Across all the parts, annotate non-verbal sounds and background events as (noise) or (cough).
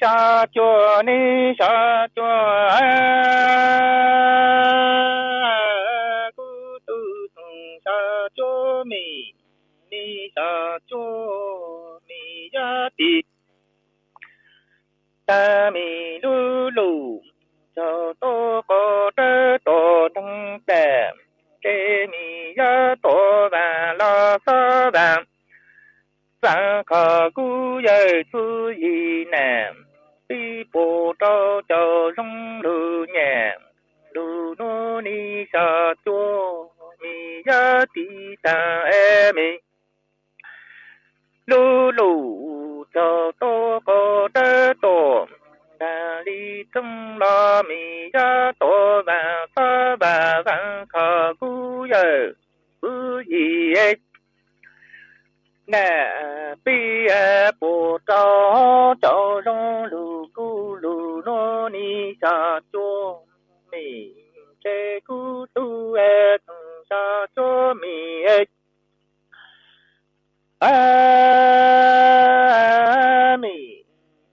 xa chùa ni xa chùa cô tu xa chùa mi, ni xa chùa mi ya ti. Ta mi lu lu cho tô có tơ tô thăng tè chê mi ya tô và la sơ vàng sang khờ cú dây chú y nam bộ trao chờ rong lư nhẹ lư nô ni sa chua mi ya ti ta e mi lư lù cho tô có tê tô đà li tung la mi ya tô và sa và văn khờ cú yơ gu yi e nè bi e bộ trao cho rong lư 阿弥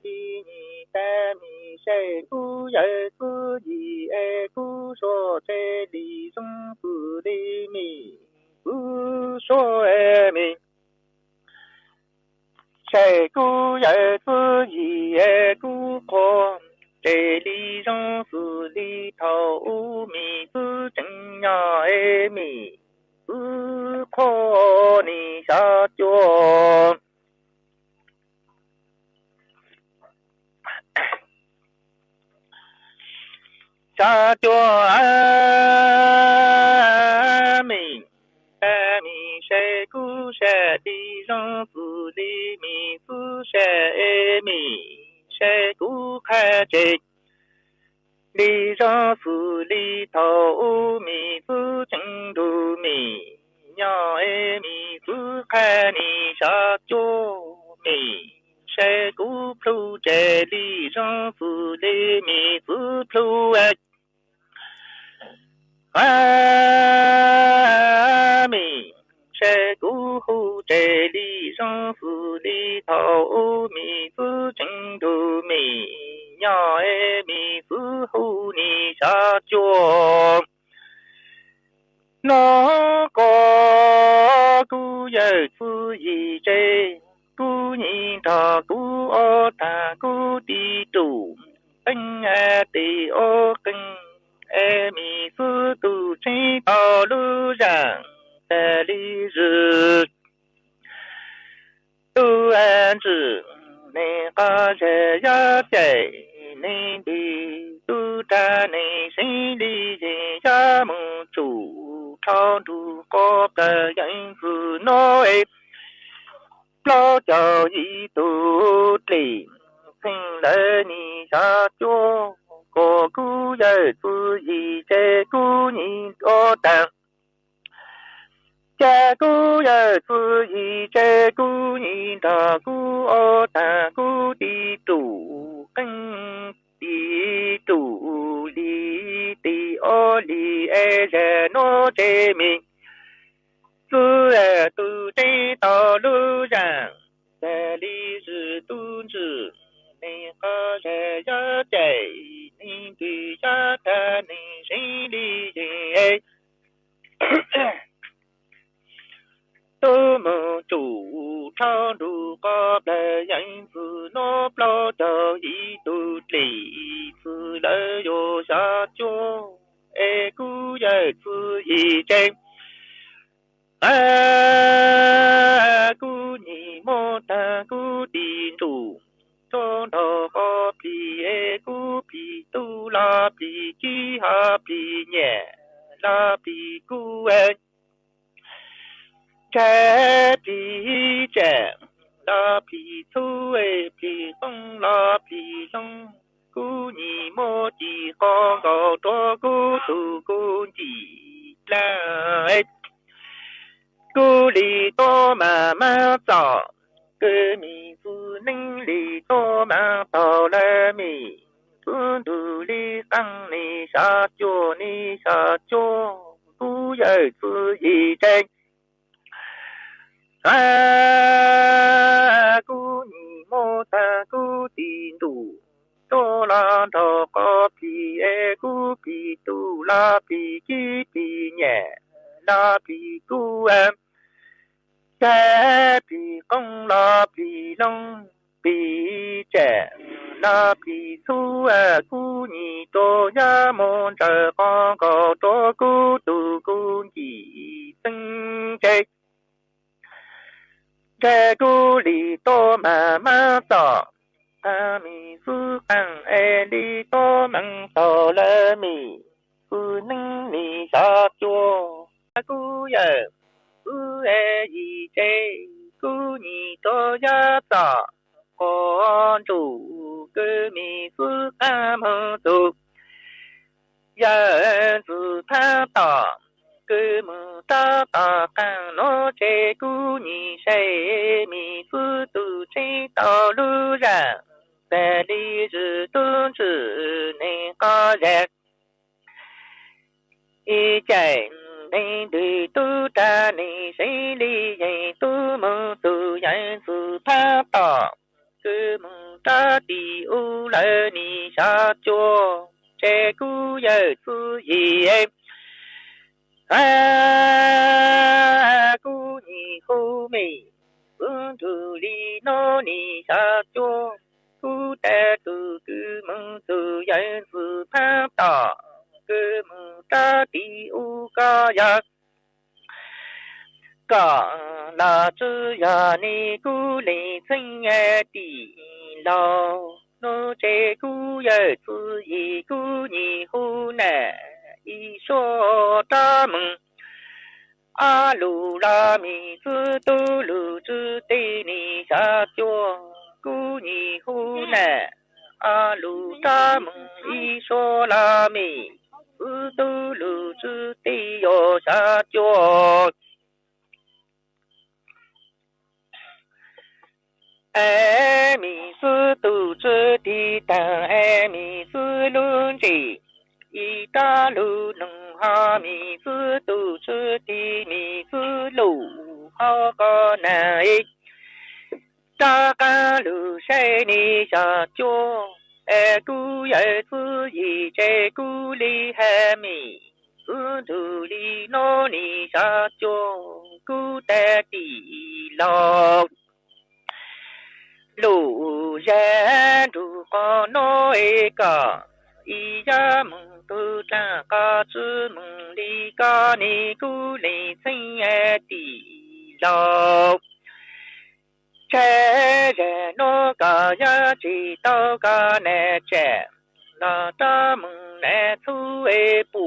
依你达弥舍故而故依而故说这里中不离弥，不说阿弥。舍故而故依而故说这里中不离头阿弥不正呀阿弥。米，是可你下脚。下脚啊米，啊米谁故谁地上是里米是谁米，谁故看这。 里上是里头米子金头米，娘哎米子看你下脚米，山沟坡这里上是里米子坡哎，哎米，山沟坡这里上是里头米子金头米。鸟哎米是乎你下脚。那个古有是一只古人他古二他古地主，本爱的二根。阿弥陀佛，真道路上的历日，都安置你个人要在 ni đi. Tu ta ni si đi gì cha mu chủ thao du có ta dạy phu nói, lo cho gì y chạy nè đi tu ta nè say đi dạy tu mơ tu dạy su tha tỏ cơ mơ ta đi u lơ nì sa chua. Chê cú giờ su gì em a cú nhị khu mì. Phương tu li nó nì sa chua. Cú tè tu cư mừng tu yên su tha tỏ mừng ta đi u ca ya cả là chữ ya ni cú lì sinh e đi lao nó chê cú ye tu yi cú nhị hu nè y so ta mừng a lu la mi tu tu lu tu tê ni sa chua cú nhị hu nè a lu ta mừng y so la tư tu sư lu tu yo sa chua ai e mi sư tu sư đi ta ai e mi sư luôn chỉ y ta lu nâng ha mi sư tu sư đi mi sư lu ha ca na ta ca lu sai ni sa cho e tu ye tu yi che cu li mi? Tu tu li no ni sa cho cu te ti ra đủ có nói cả ý ra mừng, tu cha ca chư đi ca ni cu lì sinh e tỷ lo che che, no ca ya, chi, to ca ne, che. La ta mung ne thu e pu.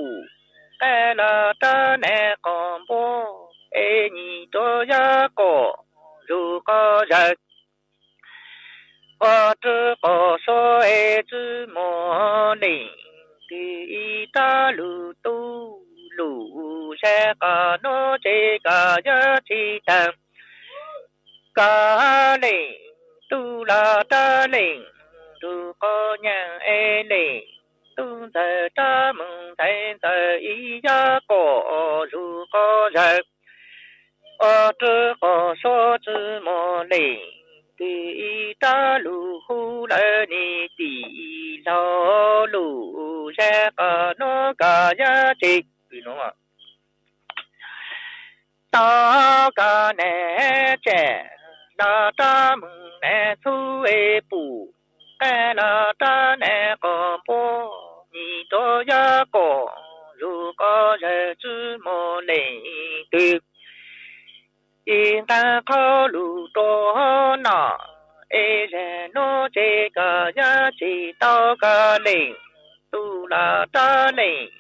E la, ta, ne con bo e ni, to, ya, ko. Ru ko, ya. Ko, tu, ko, so e zu, mo, ni. Ti ta, lu, tu, lu se ka, no, che, ka, ya, chi tang ca lệ tu la ta lệ tu có nhang e lệ tu giờ ta mừng thấy giờ ý gia cổ, dù có giờ ở chữ có số chữ mô lệ tì ý ta lù hu lệ ni tì lo lù ra cả nó cả giá trị. Vì nó mà ta cả nè trẻ na ta mừng nè thu e pu ka na ta nè ko po ni to ya ko lu ko ra chu mo le tu in ta khó lù tô nọ ê rè nô chê cả ya chỉ tao cả lệnh tu là ta lệnh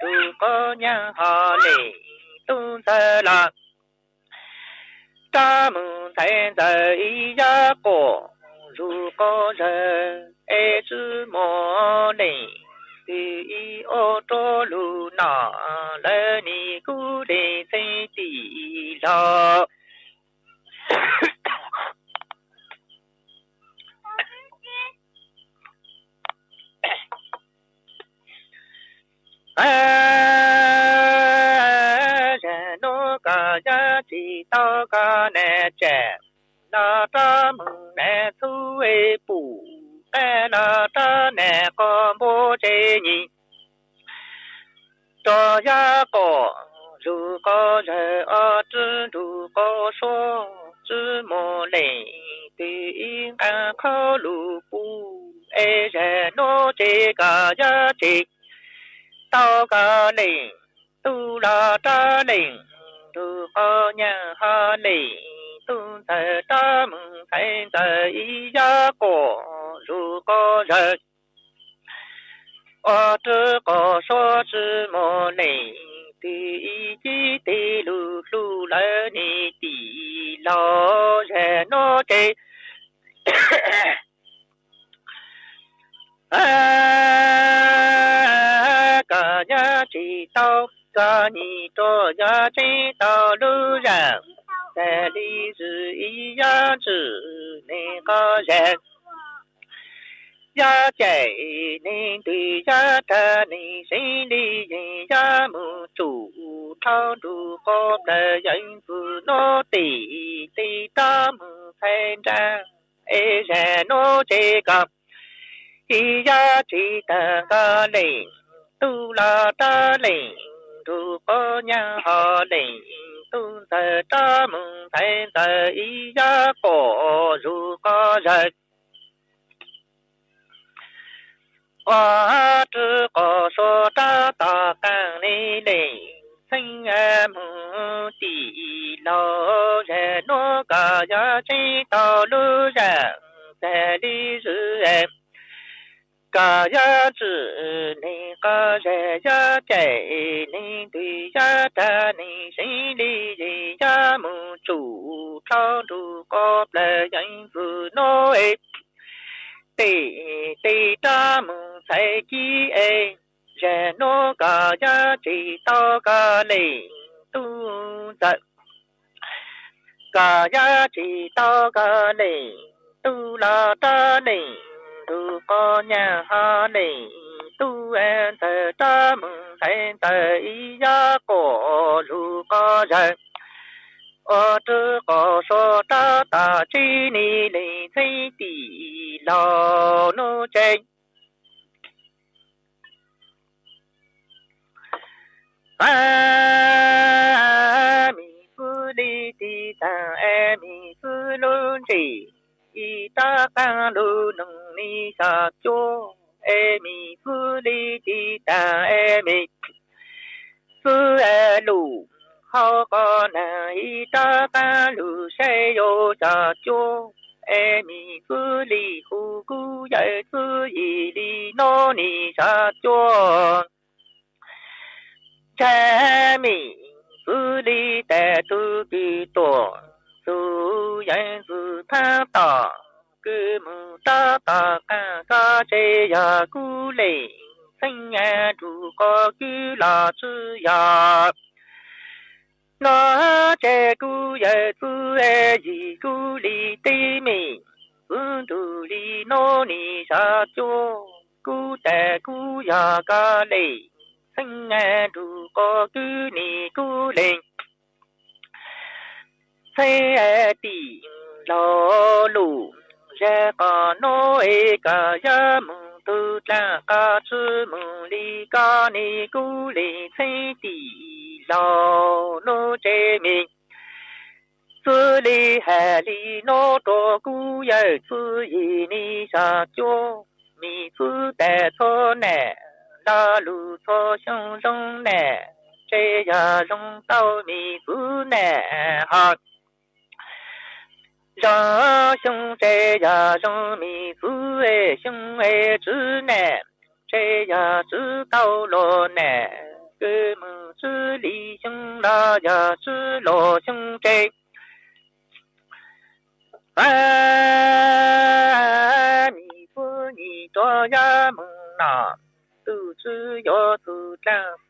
tu có nhà hà lệnh tu sa là ta mừng thấy đời ya cổ dù có giờ ê chữ mô lệnh thì y ô tô lù nọ lê ni cú đề xây tỷ lo nó cả giá trị to cả nè trẻ na ta mừng nè thu e bù là ta nè có bố chế nhị cho ya có dù có giờ ở chứ dù có số chứ mô lệ thì ăn khó lù bù ê rè nô chế cả giá trị tao cả lệnh tu là ta lệnh tu ho nhà ho lì tu thờ ta mừng thay thờ ý gia cổ dù có giờ ở tư có số sư mô lệnh thì chỉ tì lù lù lỡ nì tì lò rè nô à, cả nhà chỉ tao cả ni to nhà chỉ tao lưu rằng tại lý sự ý giá trị nên có rằng giá chạy nên tùy giá ta nên sinh đi nên giá mù chủ thao đủ có đời dân phụ nô tỷ tỷ ta mù thành ra ê rè nô chế gặp ý giá trị ta ca lệnh tu la ta lệnh tu có nhà họ lệnh tu ta ta mừng thay ta ý gia cổ dù có rời. Quá tư có số ta ta càng ni lệnh sinh em tỷ lo rẻ nó cả giá trị tao lưu rẻ để đi giữ em. Ờ, cả giá trị ni cả rẻ giá chạy ni tùy giá ta ni sinh đi gì giá mù chủ thao đủ có lệ danh phụ nói tỷ tỷ ta mừng sai chi ê, rẻ nó cả giá trị to cả lì tu giận cả giá trị to cả lì tu là ta lì tu có nhà ha lì tu em thờ ờ, ta mừng thành thờ ý gia cổ lu có giận ở tư có số ta ta chi ni ni thấy tỷ lo nô chênh. A mi phu đi ti ta e mi phu luôn chỉ ta ca lu nung ni sa cho e mi phu li ti ta e mi phu e lu hao có na y ta ca lu se yo sa cho e mi phu li hu gu ye phu yi li no ni sa cho cha mi phu li ta tu ki to su yan su tha ta cứ mu ta ta ca ca chế ya cu lệ sinh ya tu có cứ là chữ ya nó chế cu ya tu e gì cu li ti mi un tu li no ni sa cho cu ta cu ya ca lệ sinh nghe đủ có cứ ni cú lên xe tỷ lo lù ra có nói cả ya mù tu cha ca chư mù li ca ni cú lên xe tỷ lo nô chế mình sư li hà li nô tô cú ya sư yi ni sa cho mi sư tè thô nè la lu cho sông rong nè chế ya rong tao mi phu nè ha ra sông chế ya rong mi phu e sông e chữ nè chế ya chữ tao lo nè cơ mừng chữ li sông la ya chữ lo sông chế a mi phu ni to ya mừng na tu zhi yo tu zhang.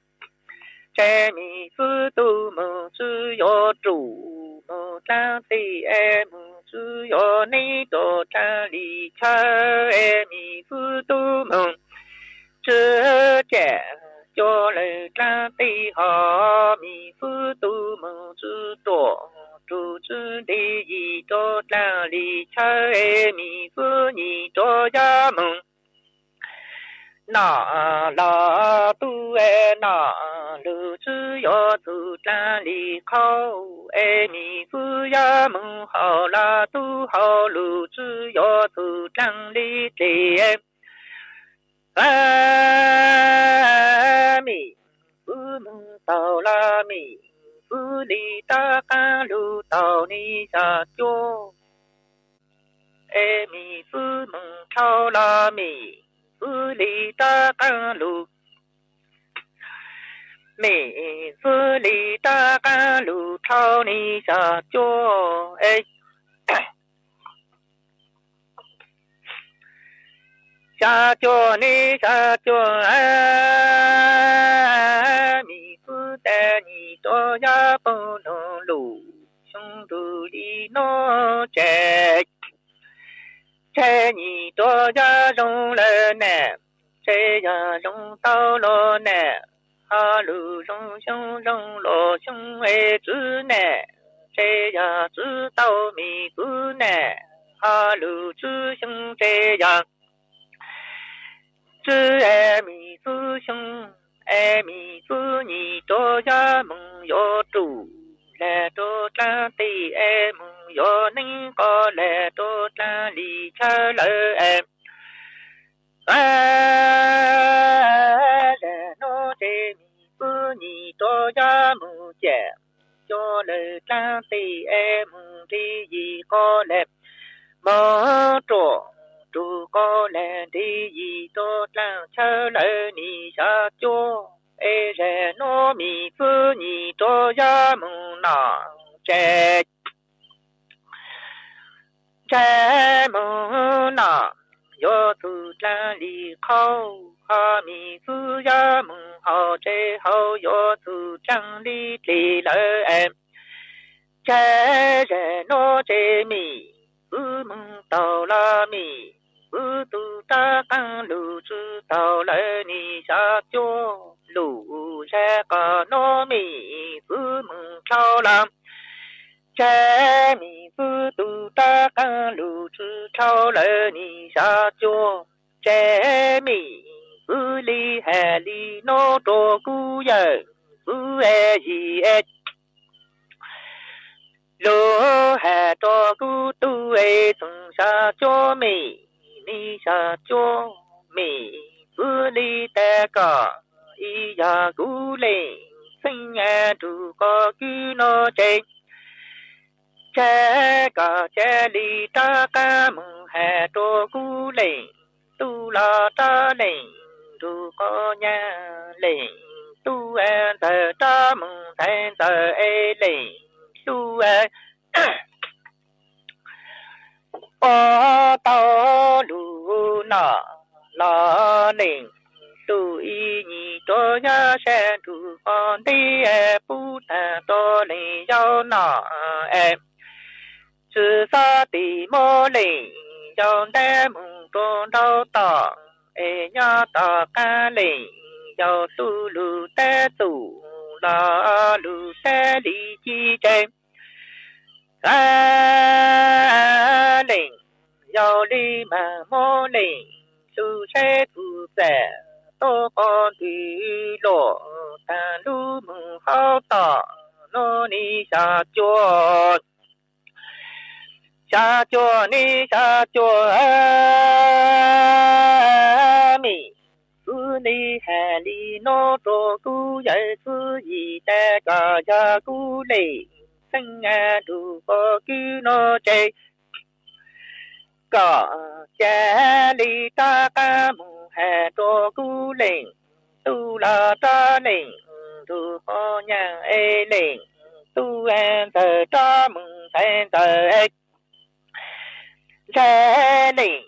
哎，米字多么只要住；梦长在哎，梦主要你到城里吃。哎，米字多么只家小人长最好。米字多么只多住住的，一到城里吃。哎，米字你到家梦，哪老多哎哪。路只要走站里靠，哎米子呀门好啦都好路只要走站里来，哎米子门到啦米子里大干路到你下脚，哎米子门超啦米。子里大干路，妹子里大干路，朝你下脚哎，下脚你下脚哎，妹子带你到呀不能路，兄弟里闹在。柴你多家种了呢，柴呀种到了呢，哈喽，人生人老兄爱子呢，在呀知道没子呢？哈喽，子兄在呀，子爱米子兄，爱米子你多呀梦要走，来多这对爱梦要能搞，来多这里吃了爱。哎哎 lời nữ ta tì em thì gì có đẹp? Mở trộn chú cô lẽ thì gì tốt là chờ lỡ nì xa chúa ê rè nô mì phư nhì tô gia mù nọ chè. Chè mù nọ yo tu la li khâu ha mi phư gia mù, hò chè hò yo tu trăng đi li lỡ em cha rẻ nó chê mì ư mừng tàu la mì ư tu ta tăng lù chư tàu lệ ni sa chô lù ra cả nó mì ư mừng trao làm. Cha mì ư tu ta tăng lù chư trao lệ ni sa chô cha mì ư li hà li nó trô cú lô hà cho cú tu ê tung sa cho mi ni sa cho mi cứ đi ta cả y ya cú lê sinh nhà chủ có cứ nó chết cha cả cha đi ta ca, mừng hà cho cú lê tu la ta lê tu e có nhà lê tu an thờ ta, mừng thèn thờ ê lê tu ô tao lu nọ lo nình tu y nhị cho nhớ sẽ tu con đi e bu ta to nì giao nọ em. Chữ sa tỷ mô nì giao đe mùng con đau tỏ e nhớ tỏ ca nì giao tu lu te tu lo lu te lì chi trên chen ca lì yao li ma mô lì su se tu se tô con thủy lộ tàn lu mừng hao tỏ nô ni sa chua sa chua ni sa chua mi cứ ni hà li nô tô cu dạy sư gì ta cả ya cu lì sinh a đủ có cứ nó chạy có cha li ta ca mù hè trô cú lệnh tu là ta lệnh tu ho nhà e ê lệnh tu an tờ ta mừng thanh tờ ê. Cha lệnh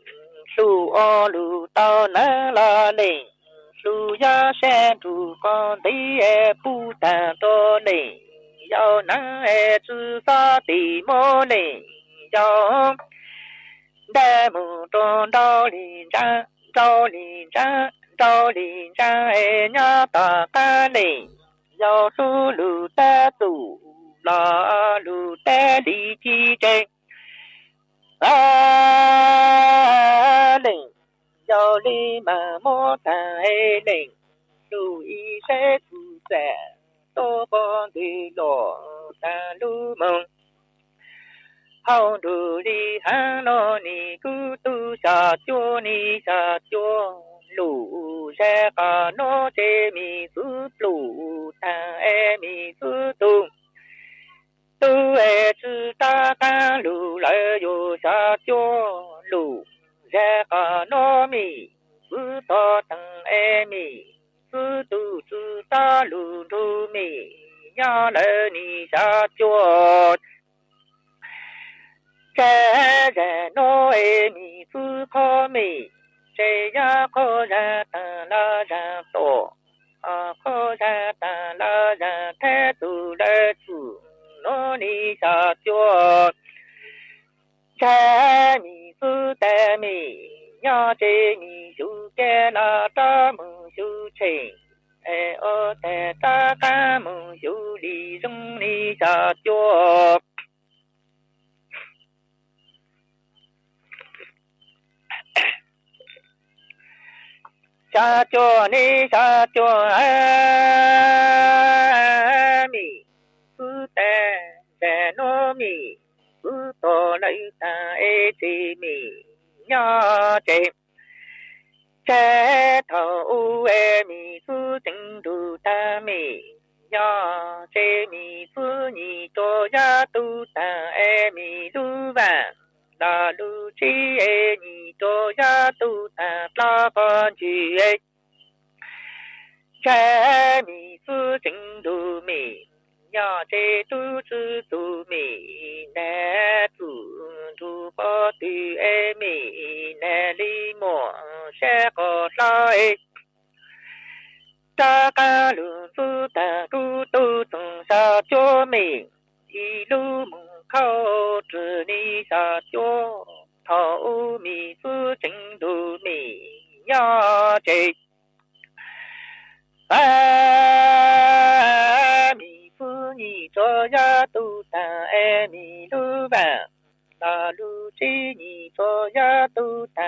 su o lu tao na la lệnh su ya sen tu con tí e pu ta to lệnh 要男儿自强的模样，要在梦中找林场，找林场，找林场，哎呀大干嘞！要山路的陡，那山路的崎岖，啊，林要你满莫苍，哎林树荫下自在。tô bò đi lò ta lu mông hao đủ đi ha lo ni cứ tu sa chua ni sa chua. Lù xe cả nó chê mi cứ lù ta e mi cứ tu tu e chư ta ta lù lại yo sa chua. Lù xe cả nó mi cứ to tăng e mi 知道知道路路米，伢来你下脚。在人糯爱米知靠米，谁呀靠人等了人多，啊靠人等了人太多来子，糯你下脚。在米子的米，呀在米就该那大门 chỉ ê ô ta ta mù chú đi dung đi cha chúa cha chúa mi phu tè tè nô mi phu tô lấy ta ê ti mi nhớ chim chế thầu e mi sư tình đủ ta mi. Ya chế mi sư nhị cho ya tu ta e mi lu vạn đà lu chi e nhị cho ya tu ta la con chi e. Chế mi sư tình đủ mi nhà chế tu sư tu mi nè tu tu ba tu e mi nè li mò sẽ có sai ta ca lu tu ta tu tu tung sa cho mi đi lu mong khao zhi ni sa cho thao mi su chính tu mi nhà chế a 做呀都当爱米路吧，那路子你做呀都当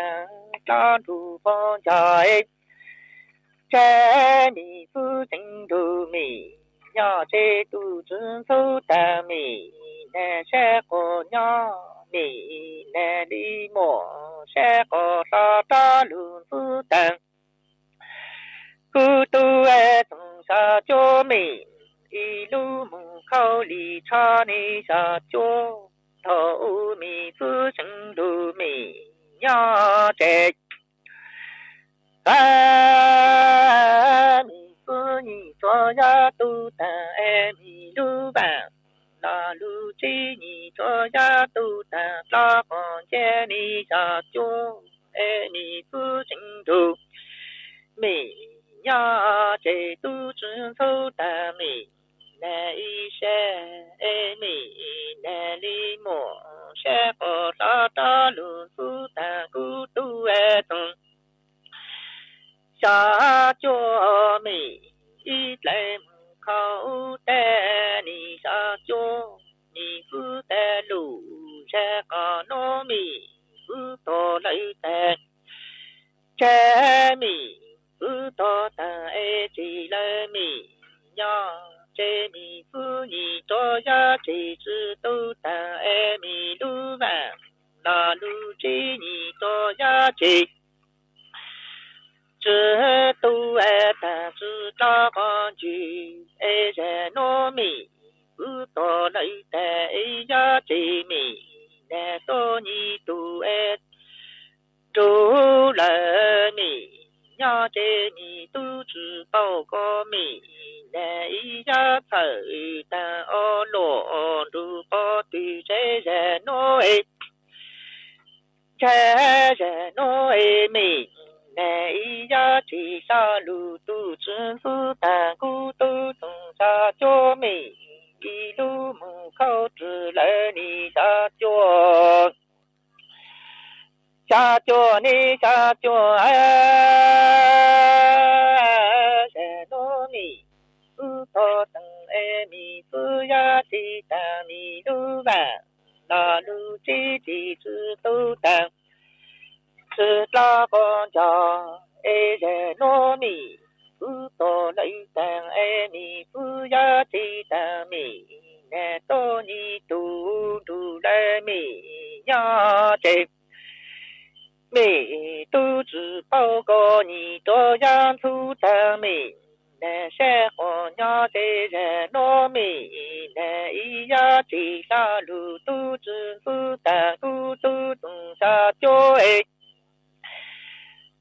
大路方家哎，在米子真多米，呀这都遵守当米，那些个娘米那里么，些个啥大路子当，古都爱种啥叫米。 一路门口里插你下脚，头米子成路米呀这，啊米子你做呀都当爱米路吧，那路子你做呀都当拉房间你下脚，爱米子成路米呀这都遵守的米。 là isha emi là li mô sha ta lu su ta cu tu e tung sa cho mi y lệ khâu te ni sa cho ni phu te lu sha ca no mi cha mi phu to ta e chỉ lệ mi 这米子你多呀，这只都当爱米路完，那路这你多呀这，这都爱当只大帮具，爱人糯米，不多来带呀这米，难道你都爱做来米？ 小姐你都知道个没那一下子等哦罗路哦都在人闹哎在人闹哎没没一样的上路都只是单独都从他家没一路门口直来你家脚 cha chùa ni, cha chùa sẽ nô ni. U thọ tăng e mi phu ya si ta mi lu ba la lu chi chi su tu tăng su la con cha e sẽ nô mi u thọ lấy tăng e mi phu ya si ta mi nè tô ni tu tu le mi ya chép 妹一只兔子宝宝你都样出场美。南山兔娘在人老美，南一呀兔子路宝都要出场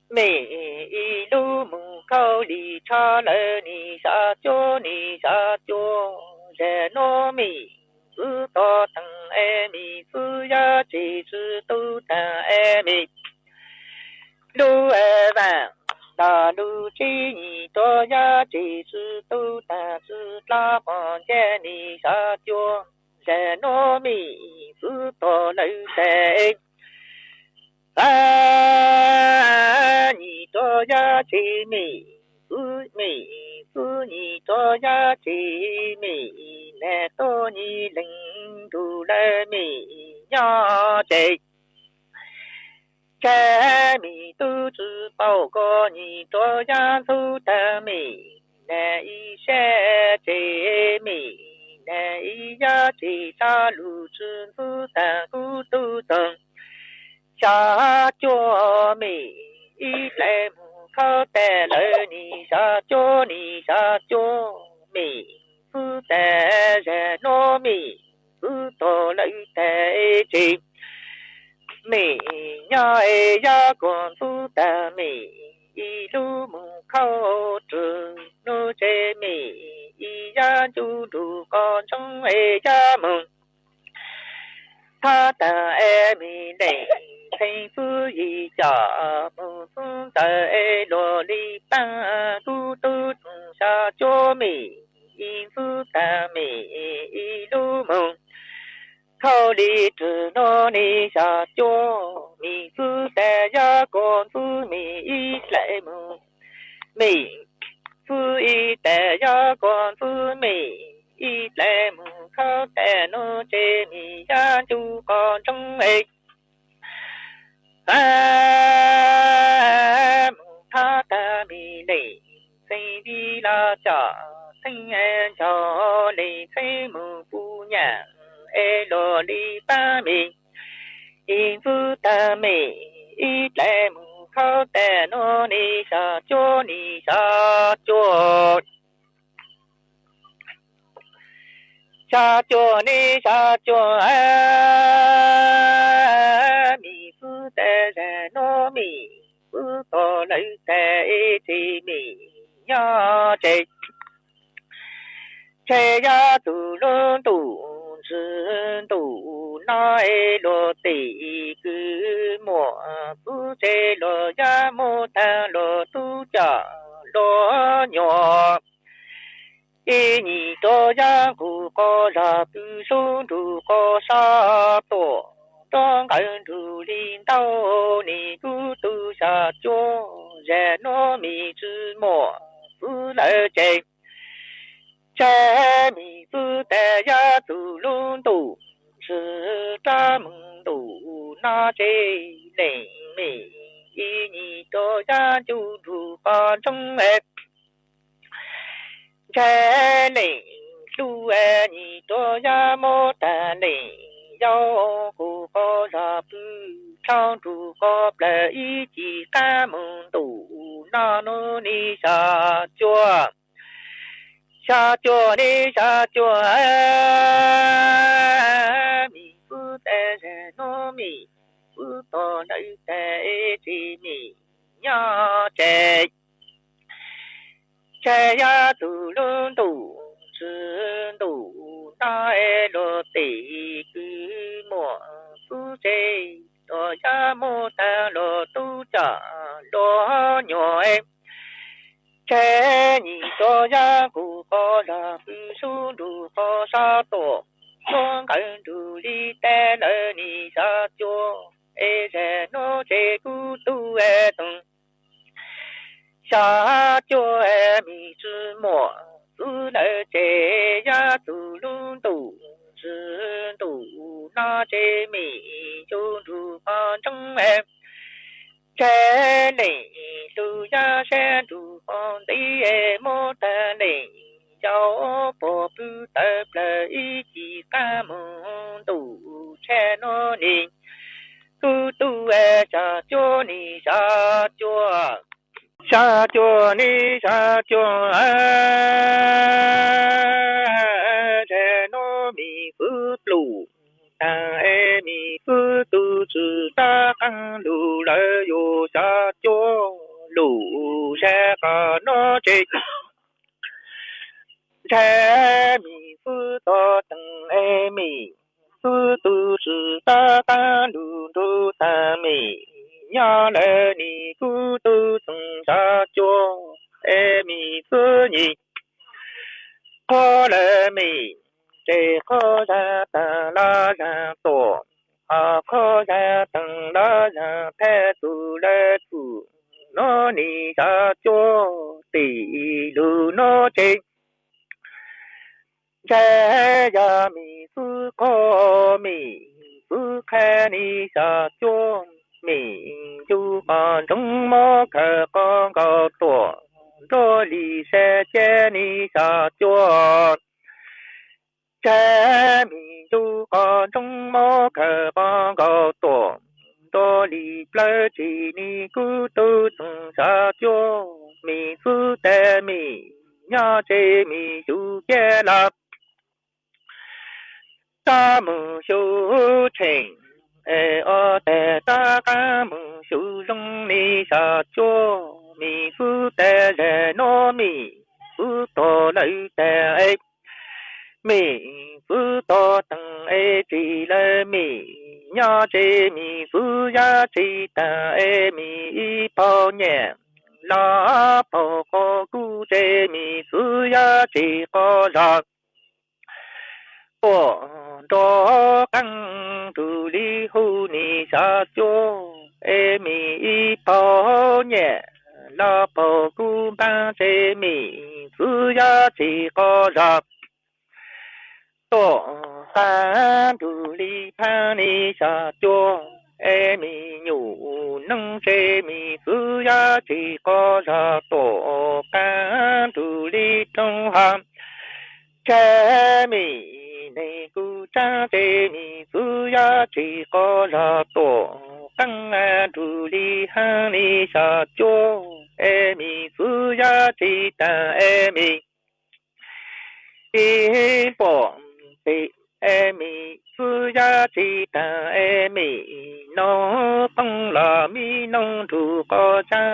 每一只兔子宝宝都要出场每一只兔子宝宝都要出场每一只兔子宝宝都要出场只子宝宝要出场子都疼出场六二万，大路几你多呀？几时都打是拉房间里下脚，在糯米是多楼在。啊，你多呀？几米是米是你多呀？几米？那多你领住了米呀？这。柴米都知道过你多呀粗的米，那一些柴米，那一呀柴沙路子粗的骨头疼，下脚米一来木口带来你下脚你下脚米，不带人糯米，不到来带钱。美呀哎呀，公主的美，一路门口走路在美，一呀就路高中哎呀门，他的爱美嘞，幸福一家，母亲在罗里班，嘟嘟种下脚美，幸福的美，一路门。 口里只拿你下脚，米子带呀公子米一来么？米子一带呀公子米一来么？口带侬这米呀就讲中哎，哎，他的米嘞，身边拉家，身安家里吹木姑娘。 e lo li ba mi i vu ta mi i le mu khao te no ni sa cho ni sa cho sa cho ni sa cho a. Mi vu te re no mi vu to lấy te i ti mi nhớ chạy chạy ra từ lớn từ sư đủ nói đồ tỷ cứ mùa cứ chế đồ gia mô tha đồ tu trả đồ nhỏ. Ý nhị cho gia cụ có ra tư số đủ có sa tổ. Trong cảnh thủ linh đau ni cứ tu sa cho rẻ nó mi chữ mùa cứ lợi chênh cha mi tu te ya tu lun tu chi cha mung tu na che le mi yi ni to ya chu chu pa chung e cha le lu e ni to ya mo ta le yo ku ko la pu chang chu ko ple yi chi ka mung tu na no ni sa chuan xa chùa đi xa chùa mi phú tê rê nô mi phú tô lấy tê chi mi nhớ chê chê ya tu lun tu chư tu ta e lô tì, cứ mùa phú chê tô ya mô ta lô tu chả lô nhỏ em. 在你多呀，古高山不树路好沙多，双根竹里带了你下脚，哎在我在古都哎东，下脚哎米芝麻，走了在呀走路多，是多那在米就路旁中哎。 Thế lệ tu gia sẽ tu con đi mô ta lệ cháu bộ bưu tập là ý chỉ ca mong tu che nó nì tu tu e cha cho ni cha cho cha cho ni cha cho a che nó mi phước lù, ta e phước chư ta căn lù la yo cha cho lù xe cả nó chết che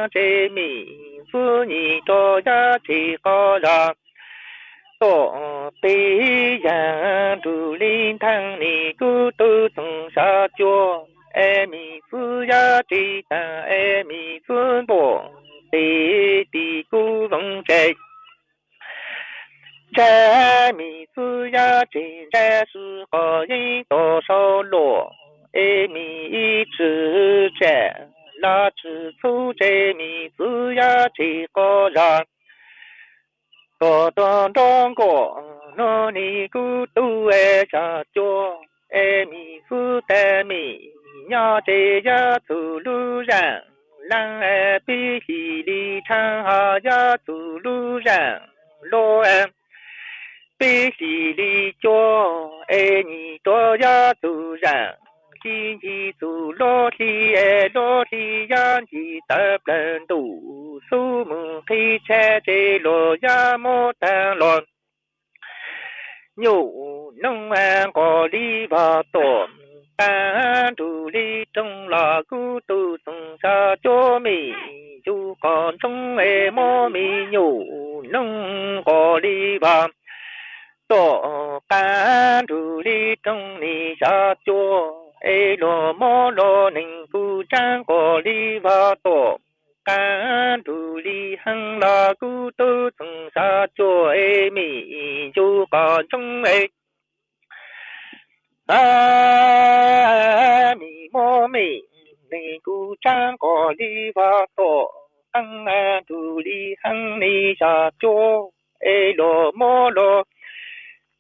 có cha chê mi phu nhị su chê mi su ya chỉ có ra có toàn trong có nó ni cu tu e cha cho e mi su te mi nhà chê ya tu lu rang lang e bi hi li chang ha ya tu lu rang lo em bi xì li cho e ni to ya tu rằng chi chi tu lo li e lo li ya chi tập tu su mu khi che che lo ya mo ta lo nhủ nông an có đi vào tổ ta tu li trong là cu tu tung sa cho mi chú còn trong e mo mi nông có đi vào tổ ca tu li trong ni sa cho ê lô mô lô ninh phu trang ko li va tổ. Ca tu li hăng la cú tư tung sa cho ê mi chú có chung ê. A mi mô mi ni cú trang ko li va tổ. Hăng tu li hăng ni sa cho ê lô mô lô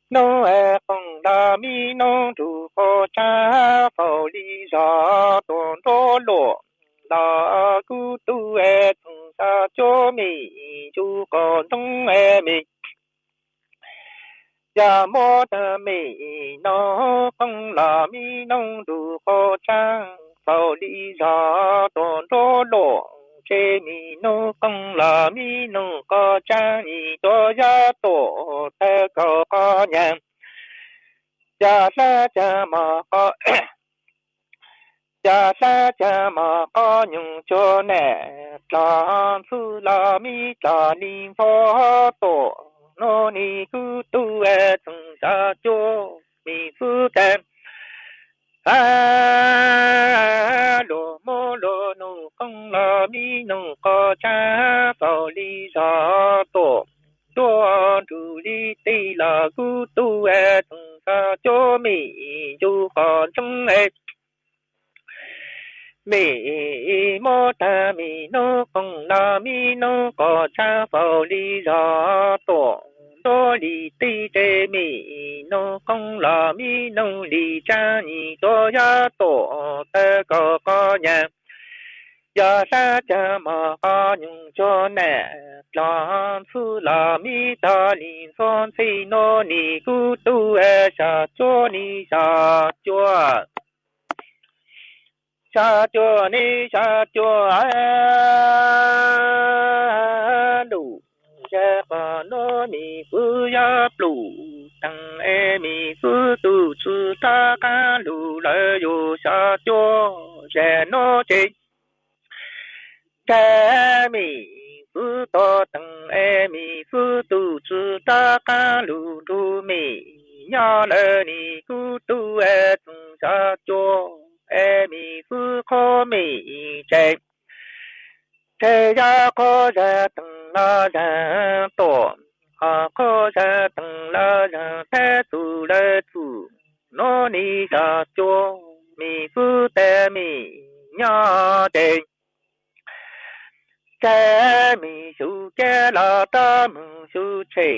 nô e phong đa mi nô tu ho cha phao lý gió tôn đô lộ la gu tu e thùng sa cho mi, chú con thông e mi. Ya mô da mi no phong la mi nông du ho cha phao lý gió don đô lộ chế mi no công la mi no có chang ni do ya to ta có có nhang cha sa, cha ma có (coughs) cha sa, cha ma có nhung cho nè. Cha su la mi cha ni pho to nô ni ku tu e tung cha cho mi su tem a lo mo lo no không la mi no có cha bao li sa to to tu li ti la ku tu e tung sa cho mi ju con chung e. Mi mo ta mi no công la mi no có cha phao li sa to đô li ti tê mi nô công la mi nô li cha ni tô ya tổ tê có có nhà. Ya sa cha ma ca nhung cho nè la su la mi ta li son si no ni ku tu e sa cho ni sa cho sa chua ni sa chua a đủ cha pa no mi phu ya plu tăng e mi phu tu chu ta ca lu la yo sa cho je no chi cha mi phu to tăng e mi phu tu chu ta ca lu lu mi nhà le ni ku tu e tung sa cho. E mi phu kho mi chạy che ya kho ra tầng la ra to a kho ra tầng la ra te tu le tu no ni sa cho mi phu te mi nya de che mi su ke la ta mu su che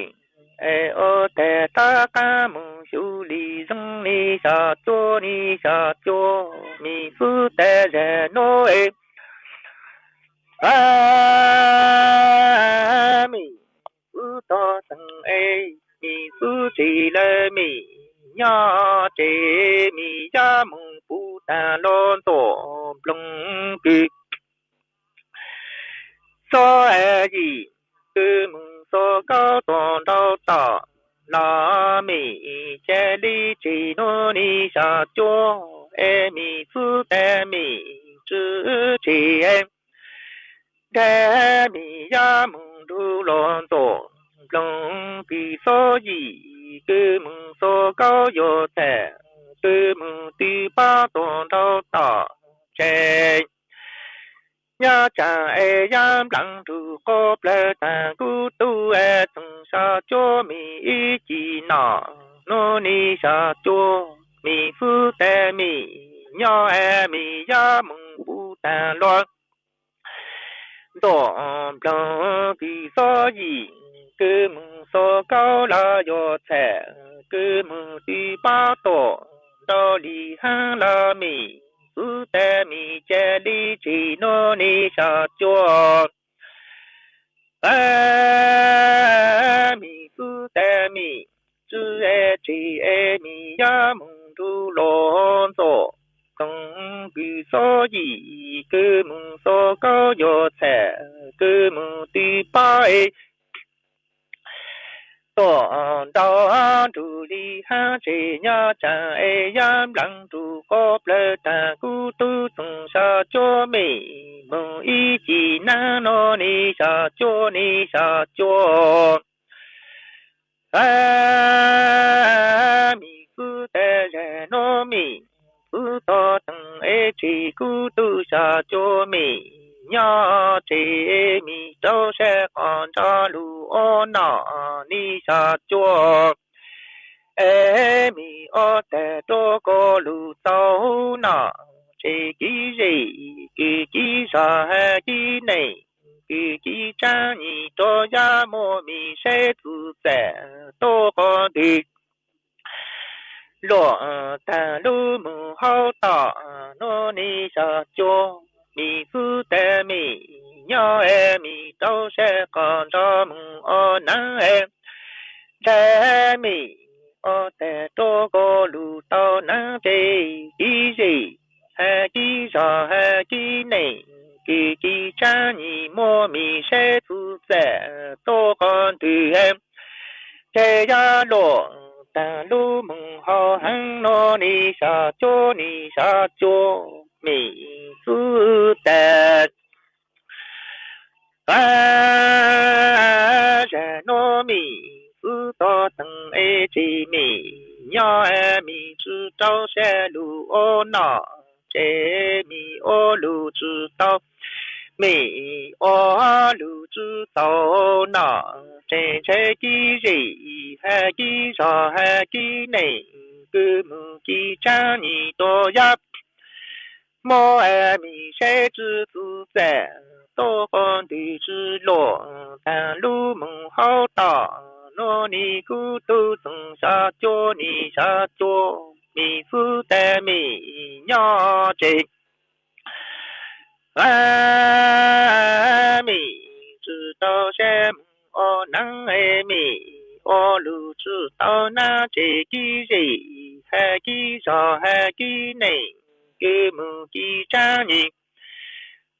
e o te ta ka mu su li zong ni sa cho ni sa cho mi phu te re no e a mi phu to sang e mi phu chỉ le mi nya che mi ya mong phu ta lon to plong ki so e ji cứ mong so cao toàn đau ta la mi che li chỉ no ni sa cho e mi te mi chỉ em ya mong du lon to plong ki so ji cứ mong so cao yo te cứ ti ba ta che nhà cha e yam lăng tu có ple ta cu tu e tung sa cho mi y chi na no ni sa cho mi phu te mi nhỏ e mi ya mung bu tan loan do blanc qui so yi que mong cao la yo che que mong ti ba to do li la mì, phu te mì chè li chi no ni sa cho a mi phu te mi chư e chi e ya mong tu lon so tông cứ so gì? Cứ mong so có yo che cứ mong tí bay e tổ đào đi ha chế nhá cha e yam lăng tu có ple ta cu tu tung sa cho mi mong ý chi na no ni sa cho ni sa cho a mi cu te re no mi to tang e chi cu tu sa cho mi nhớ chế mi châu sẽ còn cho lu ô nọ, ni sa cho ê mi ô, tè tô cô lu tàu nọ. Chế kí gì kí kí sa hè kí này kí kí cha ni tô ya mô mi sẽ tu tè to cô đi lộ ta lu mu hao ta no ni sa cho mi phu te mi nho e mi đâu sẽ còn cho mu o na e. Te mi o te to go lu tao na te i gì hà kỳ sa hà kỳ này kỳ kỳ cha nhị mô mi sẽ thu sẽ to con từ em. Thế ya lộ ta lu mừng ho hăng no ni sa cho ni sa cho. Mi su ta a ja no mi su to tầng e chi mi nhỏ e. Mi chu trao xe lu o nọ. Chế mi o lu chu tao mi ô lu chu tao nọ chế chế kỳ gì hà kỳ so hà kỳ này cứ mù kỳ cha ni tô yap mô e mi sẽ chữ tu sẽ tô con đi chữ lộ tàn lu mừng hao tỏ nô ni cu tu tung sa cho ni sa cho mi phu te mi nhỏ chế a mi chữ tao xem ô nắng e mi ô lu chữ tao na chế kỳ gì hà kỳ so hà kỳ này cứ mù kỳ cha nhị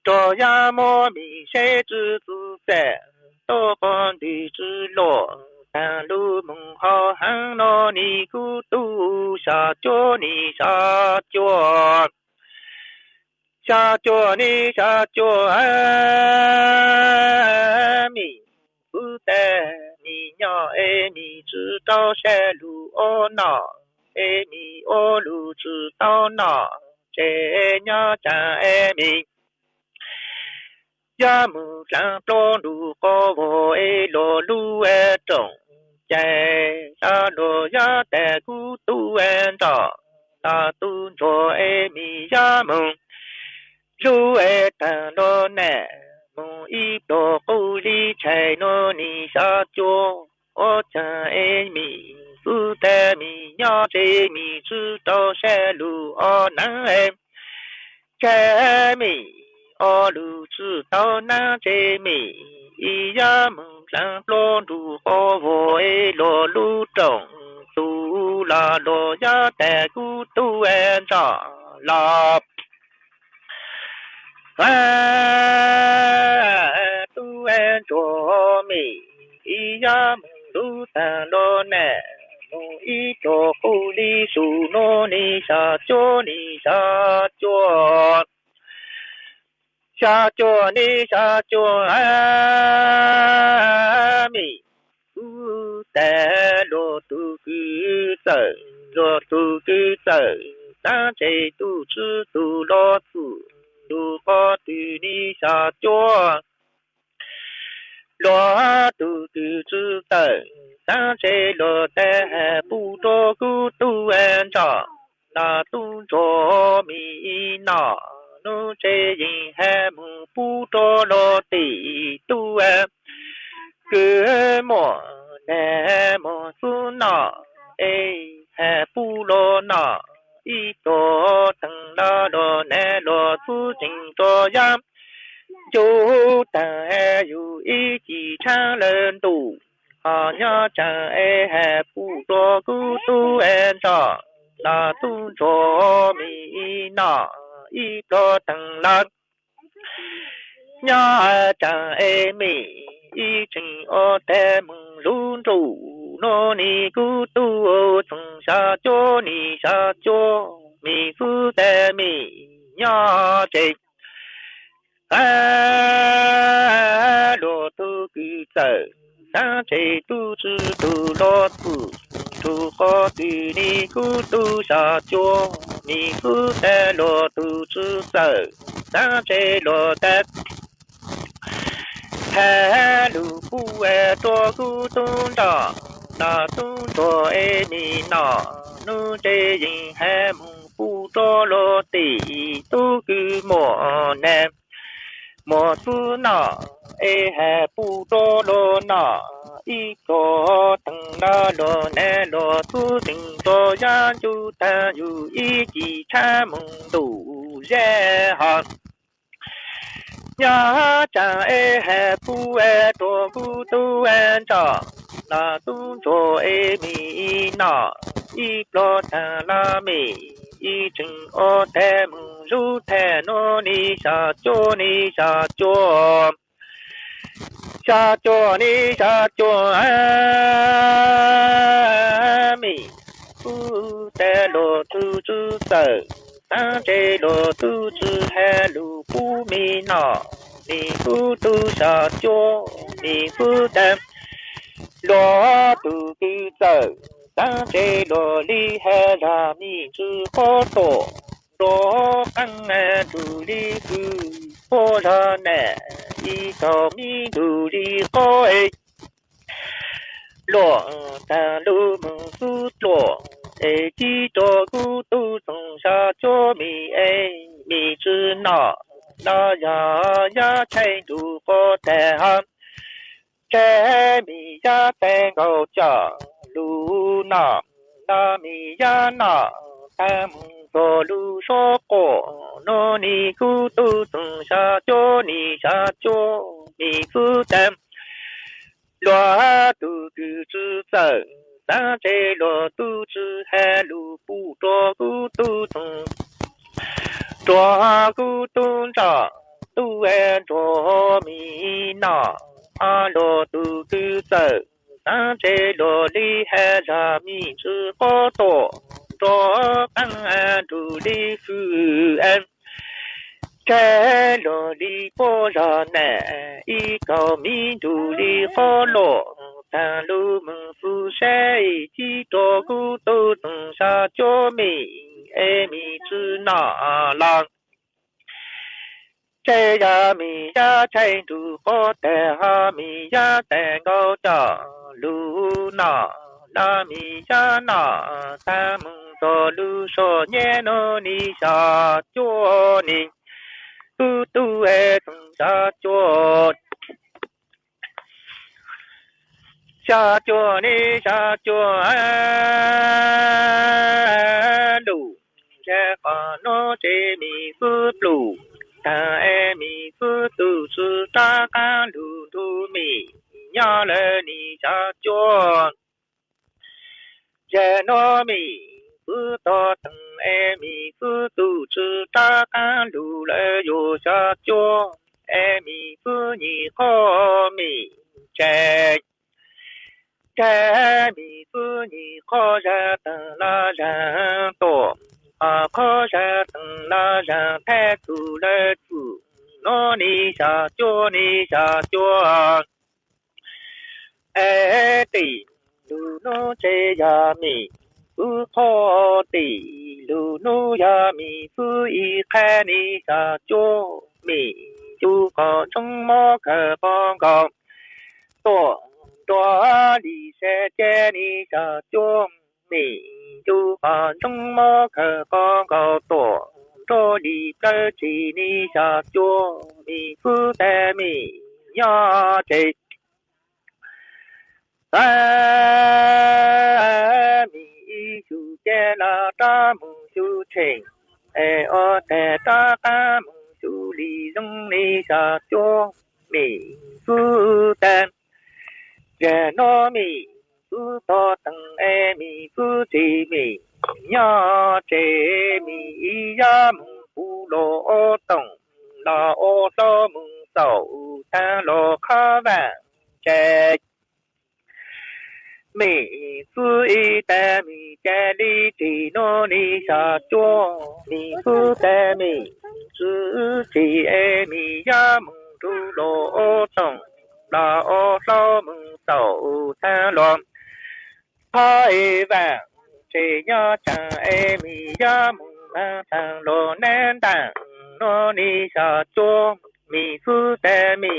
cho ya mô mi sẽ chữ tu sẽ tô con đi chữ lộ ta lu mong ho hang no ni ku tu sa cho ni sa cho cha cho ni, cha cho a mi bu te ni nhỏ e mi chữ tao xe lu ô nọ. E mi ô lu chữ tao nọ. Chế nhỏ, cha e mi. Ya mu sang to lu ko vo e lo lu e trong chạy sa lo ya te ku tu en da ta tu cho e mi ya mu lu e ta lo nè mu i do ku li chạy no ni sa cho ô cha e mi su te mi nya chê mi chu to xe lu o na em che mi o lu chu to na chê mi i ya mu sang lo du ho wo e lo lu trong tu la lo ya te ku tu en cha la a tu en cho mi i ya mu lu ta lo ne mu i cho ku li su no ni, sa cho ni, sa cho sa cho ni, sa cho a mi u te lo tu cứ sợ lo tu cứ sợ ta chế tu chư tu lo tu tu có từ đi xa cho lo từ từ chư sợ ta chế lo te bu cho cứ tu an cho na tu cho mi na nu chế yin he mu bu cho lo ti tu an cứ mò nè mò su nọ, ê hè bu lo nọ y to tăng la nè lo su chính to yam chú ta e yu y chỉ cha lên tu. À nhớ cha e hè bu to cu tu en tu cho mi nọ. Y to tăng la nhớ cha e mi. Y trình ô te mừng nô ni cu tu ô chung sa cho ni sa cho mi phu te mi nhớ chế a lo tu cứ sợ sa chế tu chư tu lo tu tu khó tu ni cu tu sa cho mi phu te lo tu chư sợ sa chế lo te ha lu ku e to ku tun da na tun to e ni na nu te yin ha mu pu to lo ti tu ku mo ne mo su na e ha pu to lo na i ko tang na lo ne lo tu ting to ya ju ta yu i ji cha mong du ye ha nhà cha e he pu e to gu tu en cha na tu cho e mi na i lo ta la mi i chừng o te mu ru te no ni sa cho ni sa cho sa cho ni sa cho a mi pu te lo tu tu sa ta lo tu chư he lu pu mi na mi pu tu sa cho mi pu tam 罗豆豆走，上街罗里喊拉米子好多。罗公哎，罗里好，婆罗奶，一道米罗里好哎。罗大罗母子多，哎，几多骨头从小捉米哎，米子拿拿呀呀，才多不得啊。摘米呀，蛋糕架路那，拿米呀拿，还摸着路上过，弄尼裤都松下脚，尼下脚米子等，乱肚子走，三只乱肚子还路不抓咕咚咚，抓咕咚上都挨着米那。A lo tu tu sa ta chế lo li he ra mi chư có to cho căng an tu li phu en chế lo li po ra nè y cao mi tu li khó lo ta lu mừng phu sẽ chi tổ gu tu tung sa cho mi e mi chư na lang chế ya mi ya chạy tu có te ha mi ya te ngô cha lu na. La mi ya na ta mung cho lu so nhẹ no ni sa cho ni. Tu tu e tung sa cho sa cho ni sa cho a e lu. Cha còn nó chế mi phước lù ta e mi phước tu su ta ca lu tu mi nhớ lệ ni cha chuan je no mi phước to tang e mi phước tu su ta ca lu lệ yo cha chuan e mi phước ni khó mi che che mi phu ni kho ra ta la ra tổ à kho ra tầng la ra thế tu lê tu nó ni sa cho ni sa cho ê tì lu nó chê ya mi phu kho tì lu nu ya mi phu y kha ni sa cho mi chu có trong mô khờ con con tổ 多里些见你小舅妹， 就把中么可刚刚多，多里个起你小舅妹不得米呀这。三米就见了大梦就成，哎我在大大梦就里中你小舅妹不得。giờ nó mi Tu to tăng e mi tu chỉ mi nhớ chế mi ya mùng phu lô ô tổng là ô tô mùng sầu ta lô khó vàng chế mi tu y ta mi cha đi chỉ nó đi sa chua mi tu ta mi tu chỉ e mi ya mùng tu lô ô tổng là ô tô mừng tàu ta loạn hai vàng, chỉ nhớ chẳng em mi ya mừng ta thằng lô nên tàng nó đi sợ chua mi phu tê mi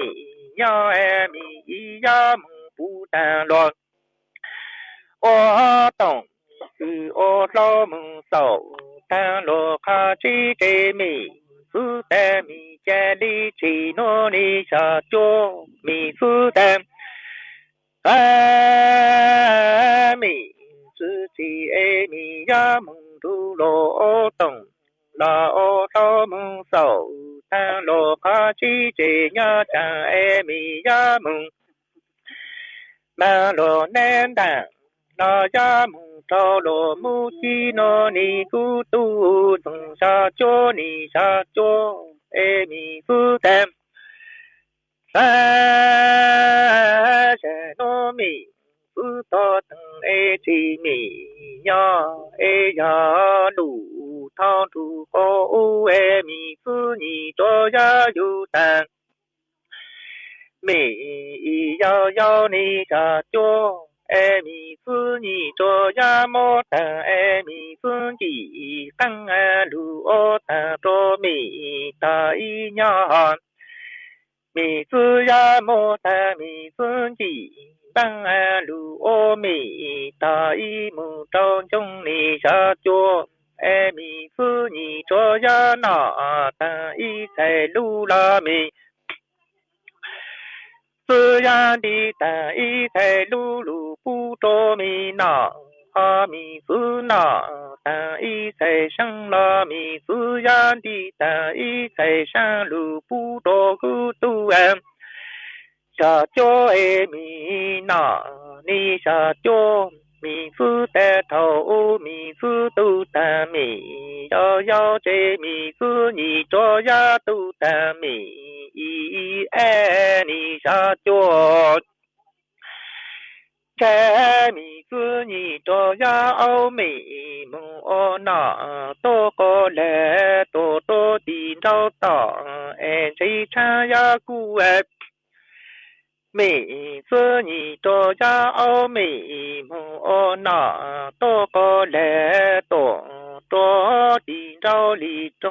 nhớ em mi nhớ mừng phu ta loạn ô tổng từ ô tô mừng sầu ta lô khá chi chế mi phu tê mi cha đi, chỉ nó đi sợ chua mi phu tê a mi sư chỉ e mi ya mong tu lo o tông la o to mong sầu ta lo kha chi chế nhớ chẳng e mi ya mùng mà lo nên đảng lo ya mùng cho lo mu chi no ni cu tu tung sa cho ni sa cho e mi cu tem sa se no mi cu to tung e chi mi ya e ya lu thao tu cô u e mi phu ni cho ya yu tan mi yao yao ni cha cho e mi phu ni cho ya mo ta e mi phu ji tăng a lu o ta cho mi ta y nya mi phu ya mo ta mi phu ji tăng a lu o mi ta y mu trong trong ni cha cho e mi phu ni cho ya na ta y sai lu la mi phu ya di ta y sai lu lu pu cho mi na ha mi phu na ta y sai shang la mi phu ya di ta y sai shang lu pu cho ku tu em sa cho e mi na ni sa cho mi phu tê thầu mi phu tu ta mi yo yo chê mi phu ni cho ya tu ta mi y e ni sa cho chê mi phu ni cho ya ô mi mu ô na tô cô lệ tô tô đi đâu tỏ e chê cha ya cu e 美子你多家奥美母哦那多个来多多地招里中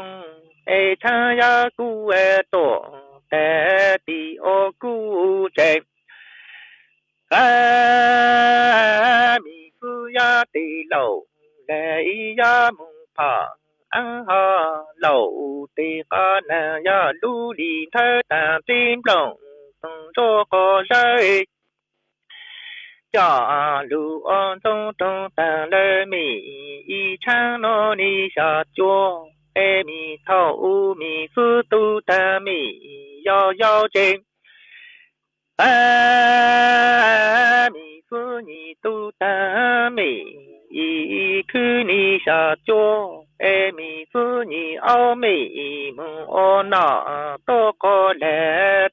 哎参呀古哎多带地哦古在 a mi phu ya ti lo le ya mu pa an ha lo ti ka na ya lu li tha ta tim long cho ko sai cha lu on tông tông ta lê mi y chang no ni sha chua e mi thao u mi phu tu ta mi yo yo chim a mi tu mi ao có lẽ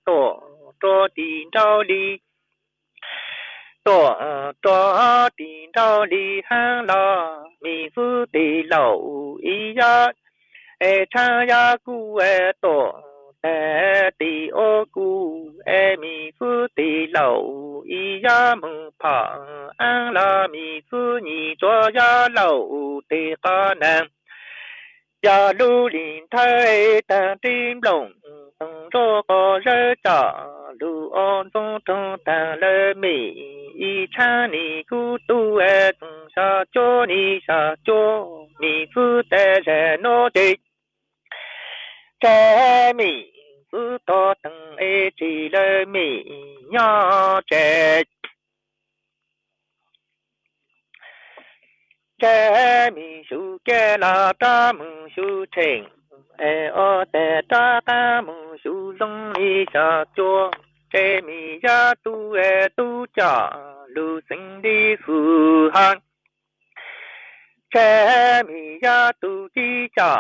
cho tiền cho đi hang lo mi phu tì lẩu y ya e cha ya cu e tổ tì ô cu e mi phu tì lẩu, y ya mừng phà an la mi phu nhị cho ya lẩu tì ca nam ya lu lin thay ta tim lồng tông cho có rơi trả lu on tông tông ta lơ mi y cha ni cu tu e tông sa cho ni sa cho mi phu te re no de cha mi to tông ê chỉ lơ mỹ nhỏ trẻ. Trẻ mi su ke la ta mu su thing ê ô te ta ta mu su long ni sa chua trẻ mi ya tu, ê tu cha lu sinh đi phù hăng khe mi ya tu chi cha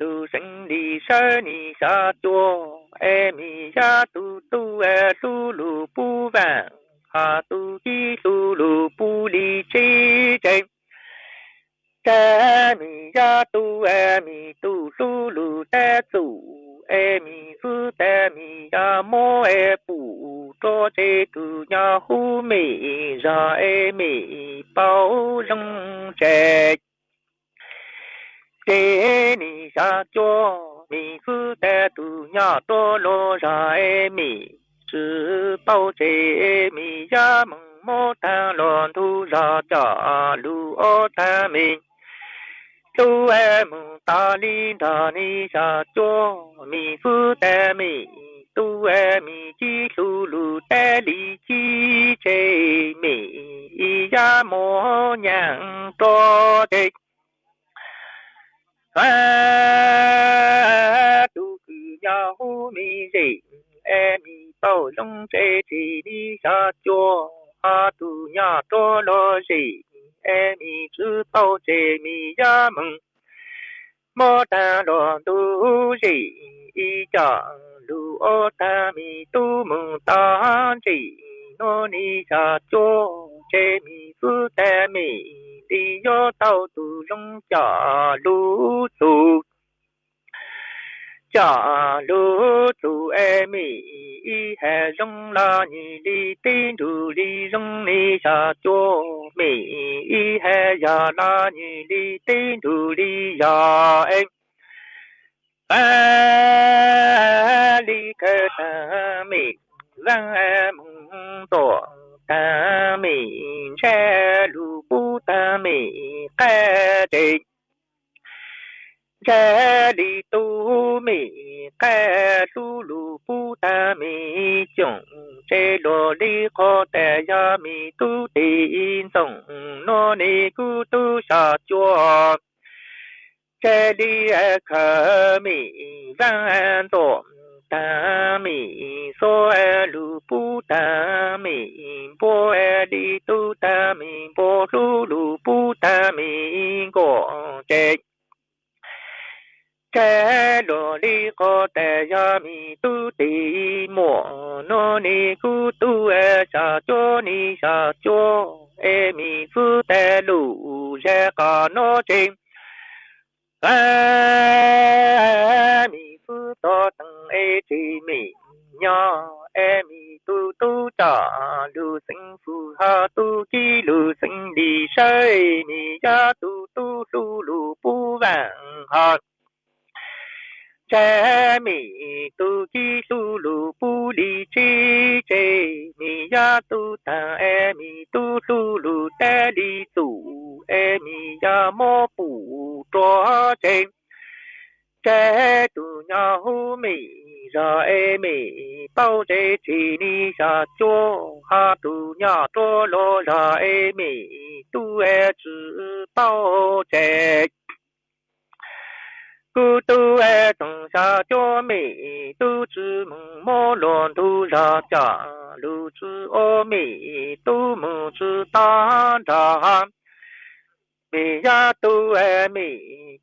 lu sinh đi sơ ni sa cho e mi ya tu tu e tu lu pu vàng, ha tu chi tu lu pu li chi chen cha mi ya tu e mi tu su lu te tu e mi su te mi ya mo e pu, cho che tu ya hu mi, ra e mi bao rong che che ni sa cho mi phu te tu nhà to lo ra e mi sư bao che mi ya mong mô ta lon tu ra cha lu o ta mi tu e mu ta li ta ni sa cho mi phu te mi tu e mi chi lu lu te li chi chế mi y ya mo nhang to Fah, tuh, ku nyahumi zin, emi tolong cekiri satu, hatunya. 诺尼下叫，这名字太美丽要，到处用家路走，家路走哎美，一还用那你的电路里用尼下叫美，一还要那你的电路里呀哎。哎，离开他没？Ta mi to ta mi che lu bu ta mi ke de cha đi tu mi ca su lu ta mi chung che lo li kho ta ya mi tu ti in song no ni ku tu sa chua che đi e a ta mi so e lu pu ta mi po e di tu ta mi po lu lu pu ta mi go che cha lo li ko te ya mi tu ti, mo no ni ku tu e sa cho ni sa cho e mi fu te lu je ka no chim a mi fu to tang e chi mi nya e mi tu tu cha lu sinh fu ha tu ki lu sinh đi sai mi ya tu tu lu lu pu vàng ha cha mi tu chi su lu pu li chi che mi ya tu ta e mi tu su lu ta li su e mi ya mo pu cho che cha tu nya hú mì ra ê mì bao che chi ni sa cho ha tu nya cho lo ra ê mì tu ê chữ bao che cụ tu e ê tông sa cho mì tu chữ mong mô luận tu ra cha lu chữ ô mì tu mu chữ ta ra mi ya tu e mi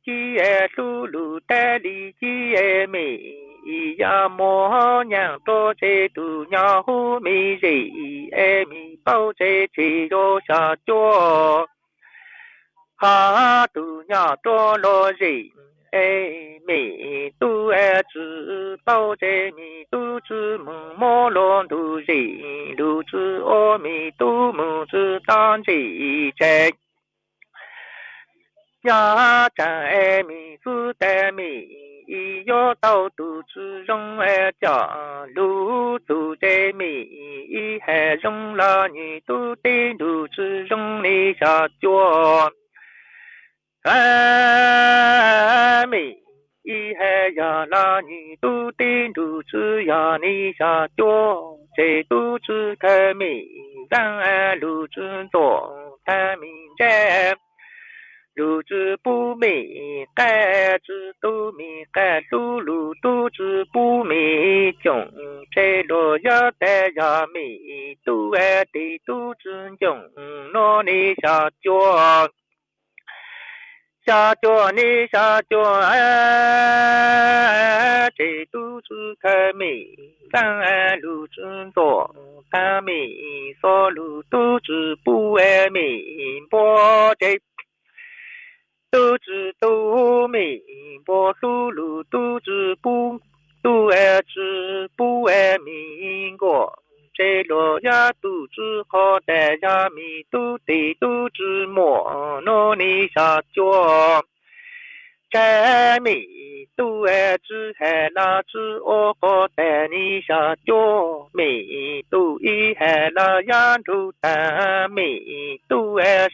chi e su lu te đi chi e mi y ya mo nhang to che tu nya hu mi ji e mi bao che chi yo sa cho ha tu nya to lo ji e mi tu e zhi bao zhe mi tu zhi mu mo lo tu zhi lu zhi o mi tu mu zhi dan zhi zhe ya zhan e mi zi de mi yi yo dao tu zhi rong e jia lu zu zhe mi yi he rong la ni tu di lu zhi rong ni xia juo a mi y he ya la ni tu tin tu chi ya ni sha chuo che tu chi ke mi dan a lu chi to ta mi che lu chi bu mi ka chi tu mi ka lu lu tu chi bu mi chung che lo ya te ya mi tu e ti tu chi chung no ni sha chuo sa cho ni sa cho a chỉ tu sư kha mi sang a lu chun to kha mi so lu tu chư bu e mi bo chế tu chư tu mi bo su lu tu chư bu tu e chư bu e mi go chế lo ya tu chư khó đại ya mi tu ti tu chư mo no ni sa cho cha mi tu e chư he la chư o khó đại ni sa cho mi tu y he la ya tu ta mi tu e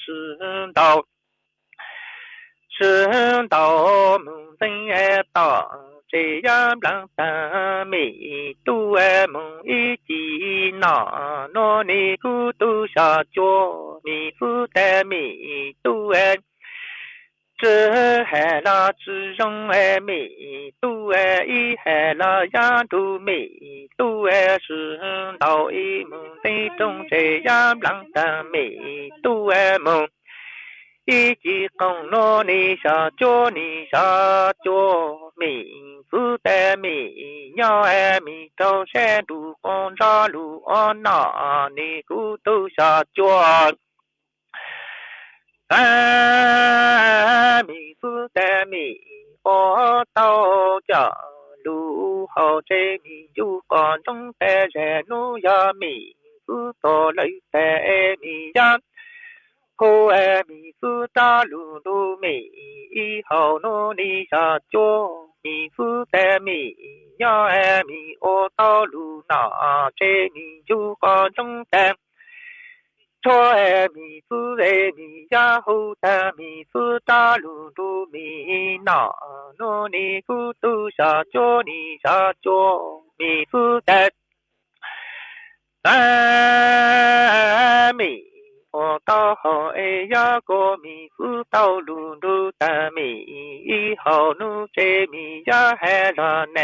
是到梦中来，到这样让人迷都爱梦一惊，那那里孤独双脚迷不得迷都爱，这喊那痴人爱迷都爱，一喊那丫头迷都爱，是到梦中来，这样让人迷都爱梦。一起共努力下脚，你下脚，名字的名，鸟儿名高山路光着路安那，你骨头下脚。啊，名字的名，我到家路好这名有观众的人路呀，名字多来的名呀。 Cô em mi su ta lu lu mi y hậu nu ni sa cho mi su te mi ya em mi o ta lu na che mi ju con trong tem cho em mi su re mi ya hu ta mi su ta lu lu mi na nu ni ku tu sa cho ni sa cho mi su te mi 我到后哎呀个米子到路路大米，以后路这米呀还拉呢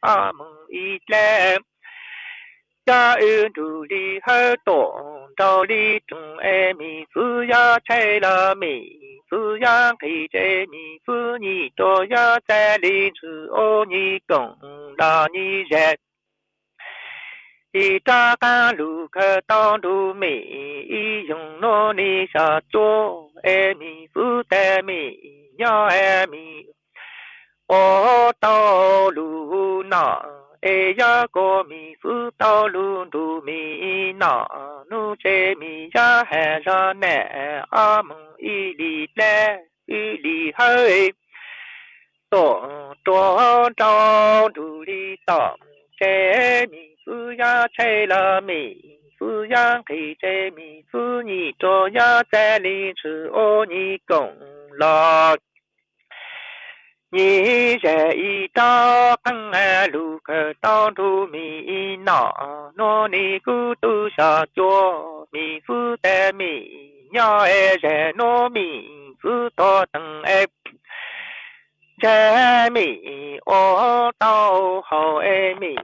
阿蒙一来。家有努力很多，道理中爱米子呀菜了米子呀给这米子你多呀在里子哦你讲那你人。一扎干路可当路美，一用罗尼下做爱米不得米，鸟爱米，我道路那哎呀个米是道路路米那，路这米呀还上南阿门一里来一里黑，多多找路里当这米。子呀菜了米，子呀给这米子你做呀在里吃哦你功劳。你这一道碰啊路可当住米那，那你咕嘟下脚米子的米，鸟儿在糯米子多等哎。这米我到好爱米。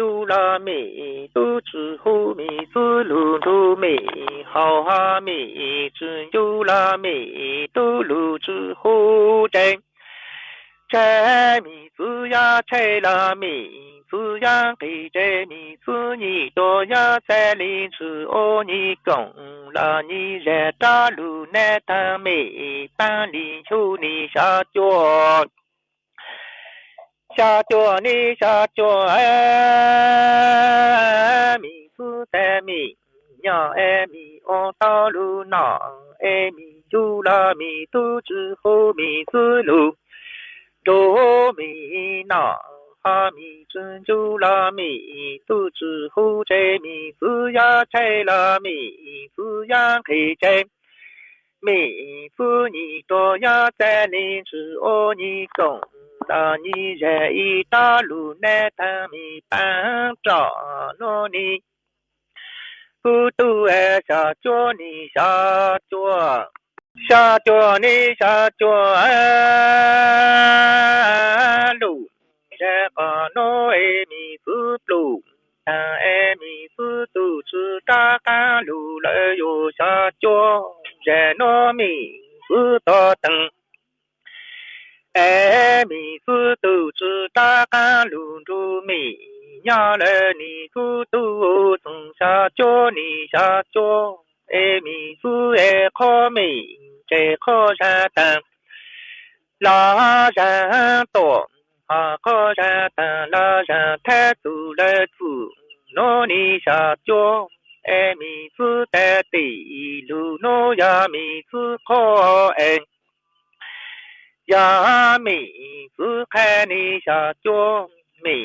优啦米，都吃好米，都露露米，好哈米，只有啦米，都露吃好真。摘米子呀，摘拉米子呀，给着米子你多呀在林子哦，你拱啦你热大路难担米，半里就你下脚。下脚你下脚哎，米子在米，娘哎米哦道路拿，哎米有了米肚之后米子路，多米拿。哈米真有了米肚之后这米子呀拆了米子呀给这米子你多呀在林子哦你懂。ta ni re i ta lu ne ta mi ban tra no ni pu tu e sa cho ni sa cho sa cho ni sa cho a lu re pa no e mi pu lu ta e mi pu tu chu ta ka lu le yo sa cho re no mi pu to tang 哎，米子都知大干路路米，伢儿你咕嘟从下脚你下脚，哎米子哎靠米，这靠山登，拉山多，啊靠山登拉山太走了 no ni sha cho e mi phu te ti, lu no ya mi phu kho en ya mi phu khe ni sha cho, mi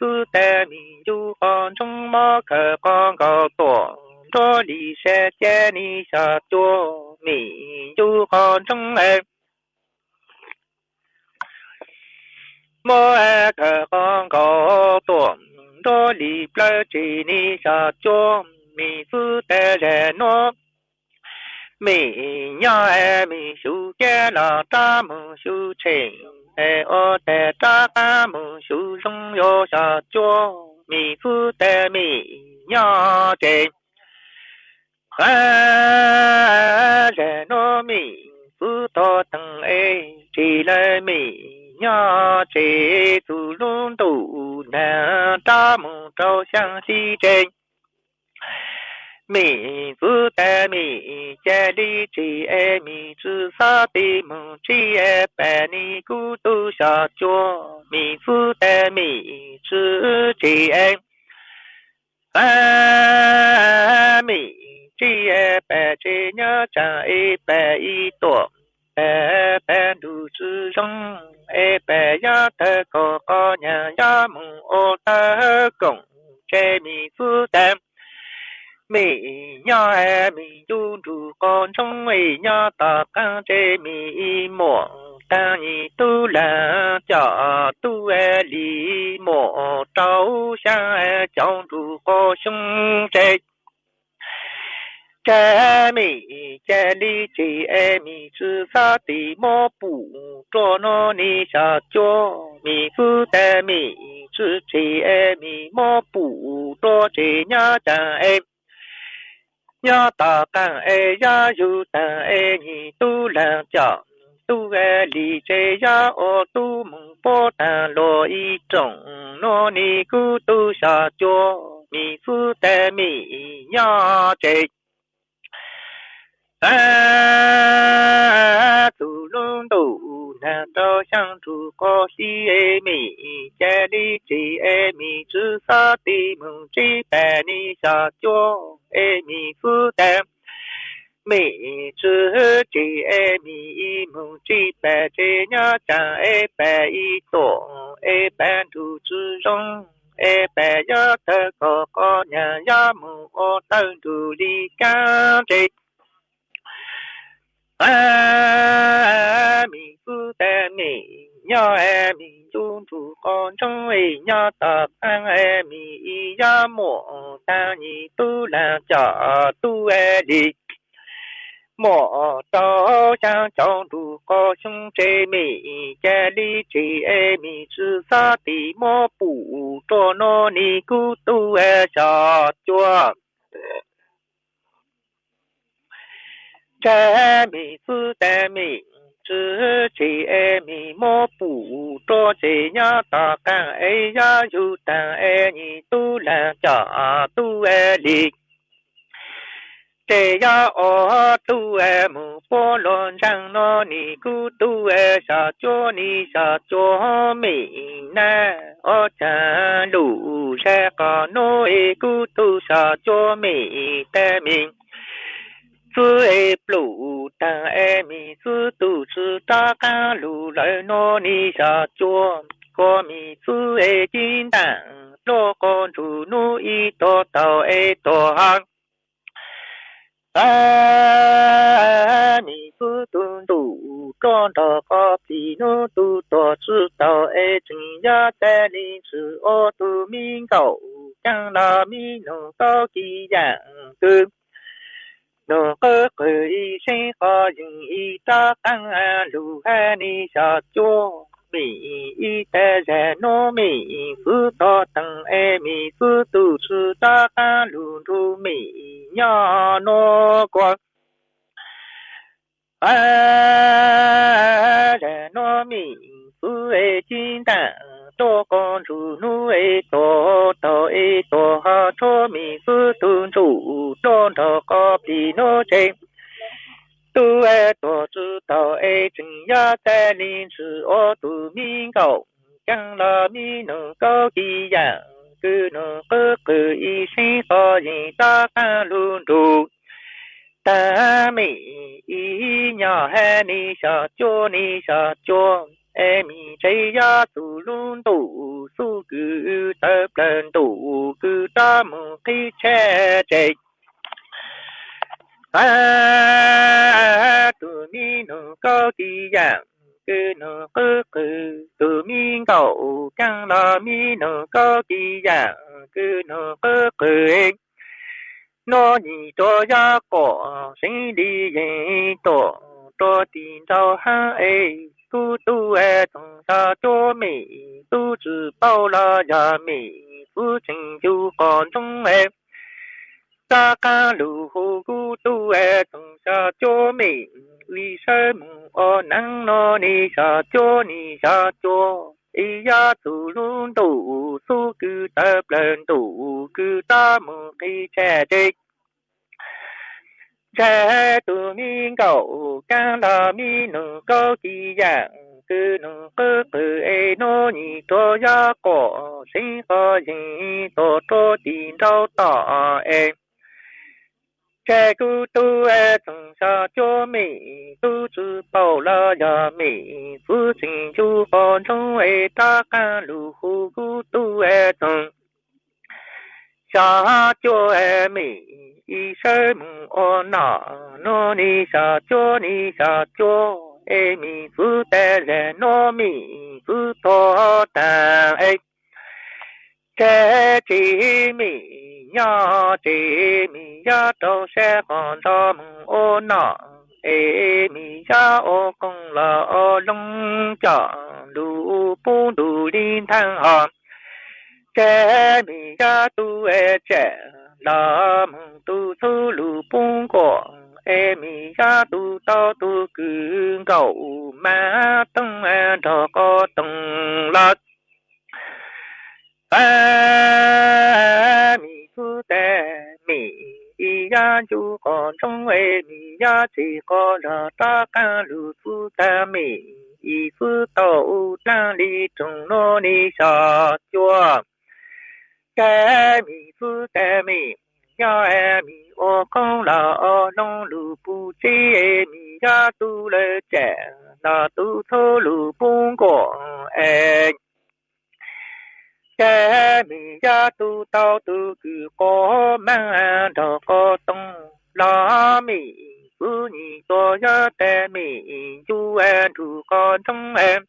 phu te mi du con chung ma ke con go to. Cho đi em 哎，马克广告多，这里不见你下脚，名字的人喏。 mi nhỏ em mi su kia là ta mu su chê e ô tè ta ta mu su sung yo sa chua mi phu tè mi nhỏ chê ha rè nó mi phu to tăng e chỉ là mi Nhỏ chê tu lung tu na ta mu trâu sang si chê mi vu ta mi cha li chi e mi zu sa ti mu chi e pa ni ku tu sa chua mi vu ta mi zu chi e pa mi chi e pa chi nhớ cha e pa i to e pa du zu song e pa ya ta ko ko nya ya mu o ta gong che mi vu ta mi nhớ em mi du du con trong mi nhớ ta ca chế mi mò ta nhị tu là cho tu e li mò trâu xa e du sung cha mẹ cha đi chị em mi sư e sa ti mò bù cho nó ni sa cho mi phu e e ta mi sư chị em mi mò bù cho chị nhớ cha em nhớ ta càng e ya yu ta e ni tu la cha, tu e li che ya o tu mong po ta, lo i trong nó ni ku tu sa cho mi phu ta mi nhớ chị a tu lung tu na do sang tu ko si e mi cha li chi e mi chu sa ti mong chi pa ni sa cho e mi fu te mi chu chi e mi mong chi pa che nya cha e pa i to e pan tu chu rong e pa ya ta ko ko nya mu tu li a mi phu te mi nhớ em mi chung tu con trong ấy nhớ tập ăn em mi ya mộ ta nhị tu là chợ tu e đi. Mộ tao sang trong tu có chung chế mi cha đi chỉ e mi sư sa ti mô bù cho nó ni cu tu e cho chua cha mi, sư ta mi chỉ e mi, mô bù cho chỉ nhớ ta ca e ya yu ta e tu là tu đi te ya o tu e mu po lon sang no ni ku tu e sa cho ni sa cho mi na. O cha lu sa ka no e ku tu sa cho mi te mi e blu ta e mi sư tu sư ta ca lu lại no ni sa cho có mi sư e jin đảng lo con chủ nu y to tàu e to hang mi tu tu con tờ có phi nu tu tờ sư tờ e chừng ya tê li sư ô tu min cầu là mi nu có kỳ dạng tư nu cơ cơ y sinh khó dừng y ta tăng à, a lu ha ni sa chua. Mi y tê rè, nô mi phu to tăng e mi phu tu sư ta ca lu tu mi nhỏ nó qua a rè, nô mi phu e chín ta to con chủ nu e to to e to ha cho mi phu tu chủ to to có pi no che tu e to zu tao e chừng ya ta ni sư o tu mi cầu chẳng là mi nụ câu kỳ ya cứ nụ cơ cứ y sinh so gì ta ca luôn đủ ta mi y nhỏ hè ni sa cho ni sa cho em mi chơi ya tu lun tu su cứ tập lên tu cứ ta mu khi che che à tu mi nu câu kỳ dạng, cứ nu cứ cứ tu mi cầu chẳng là mi nu câu kỳ dạng, cứ nu cứ cứ nó nhị cho ya có sinh đi yên tổ tổ tin cho ha ấy tu tu e ai trong sa cho mi, tu chỉ bao la ya mi phu trình chu còn trong em sa ca lu hu gu tu e ai trong sa cho mi vì sao mu o năng no ni sa cho ni sa cho ý ya tu luôn tu, su cứ tập lên tu cứ ta mu khi che đích cha tu mi cầu ca la mi nu câu kỳ dạng, cứ nu cơ cơ e no ni to ya ko sinh ho gì to to tin đâu tỏ e. Cha cu tu e thằng sa cho mi tu chư bảo la ya mi phu sinh chu con trong e ta ca lu hu cu tu e thằng sa cho em ý sớm ô mu nô ni sa cho ni sa cho em mi tê te nô mi fu to ta e che chi mi nya chi mi ya to se con to ô o ê mi ya ô công la ô lông chọn đủ pu đủ đi thăng hòn che mi ga tu e che, la mong tu su lu bung ko. E mi ga tu tao tu cứ cầu ma tung e thọ có tung la. Ba mi tu te, mi ya chu con trong e mi ya chỉ có là ta ca lu su ta. Mi y su tao la li trong nó ni sa chua cái mi phu cái mi ya em mi ô con là ô nông, lù bu chi em mi ya tu le che là tu, thô, lù bung ko em cái mi ya tu tao tu cứ có mang đồ có tông là mi phu e, nhị to ya te mi chú em chú con trong em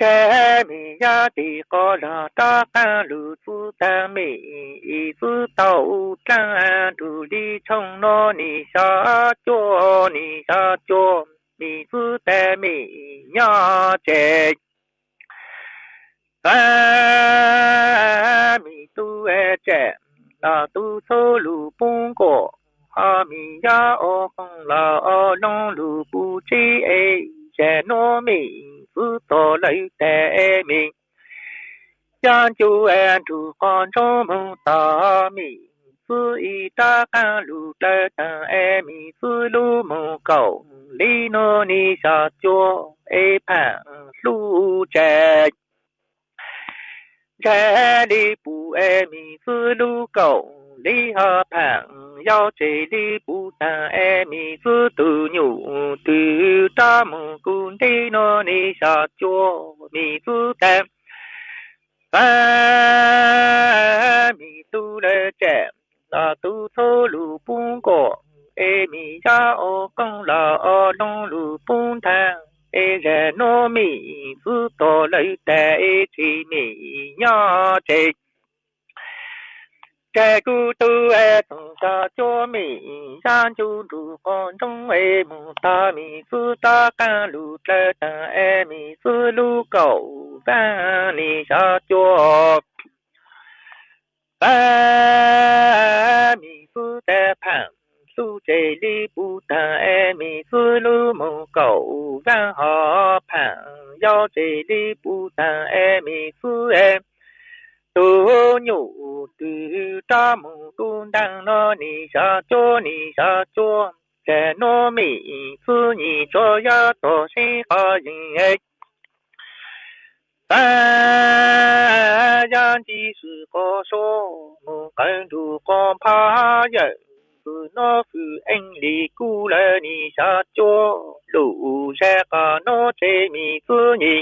cái mi ya đi có là ta ca lu tu ta mi y tu tàu ta tu đi trong nó ni sa cho ni sa cho mi tu ta mi ya che. Ta mi tu e che, la tu so lu ko, ha mi ya o la o long lu bu chi e che nó mi fu to lấy tè e mình. Chan chú em chú con cho mong ta mi fu y ta ca e lu tê ta em mi fu lu mong cầu li nó ni sa cho e pa lu chè chè đi bu em mi fu lu cầu li ha pa yao che li bu ta e mi fu tu nyu tu ta mu kun ti no ni sa cho mi fu ta ba mi tu le che la tu thô lu bung ko e mi ya o kong la o long lu bung ta e re no mi fu to le te e chi mi ya che che cu ai e tong cho mi san chu con trong e mu ta mi ta ca lu te ta e mi fu lu cầu va ni sa cho ba mi fu te pan su che li bu ta e mi fu lu mu cầu va ho pan yao che li bu ta mi tu nhu tu ta mu tu đang nó ni sa cho ni sa cho che nó mi phu ni cho ya to si ha yin e ta ya ji su ko so mu kan du con pa ya phu nó phu anh li cu la ni sa cho lu se ka nó thế mi phu ni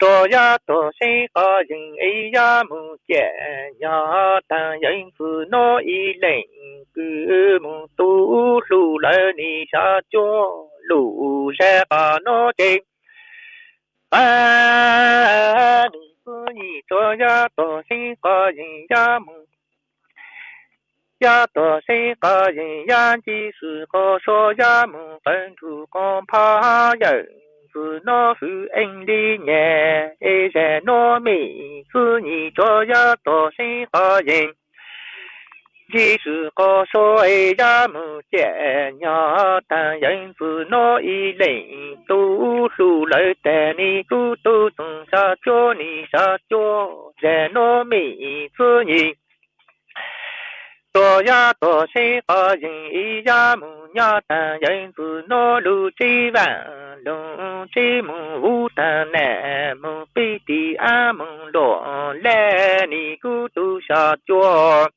多呀多谁个人哎呀木见呀，但人夫那一人个木都路来你下脚路上把那经，啊，你夫你多呀多谁个人呀木。呀多谁个人呀几时个说呀门分土光怕人。子老夫恩里年，一人老妹子你照样多生好人。即是高说也呀不接，娘但愿子老一人，多数来带你走，都从下叫你下叫，人老妹子你。多呀多谁个人一呀么呀，但人是那路几万龙几么无但难么比的阿门罗来你古都下叫。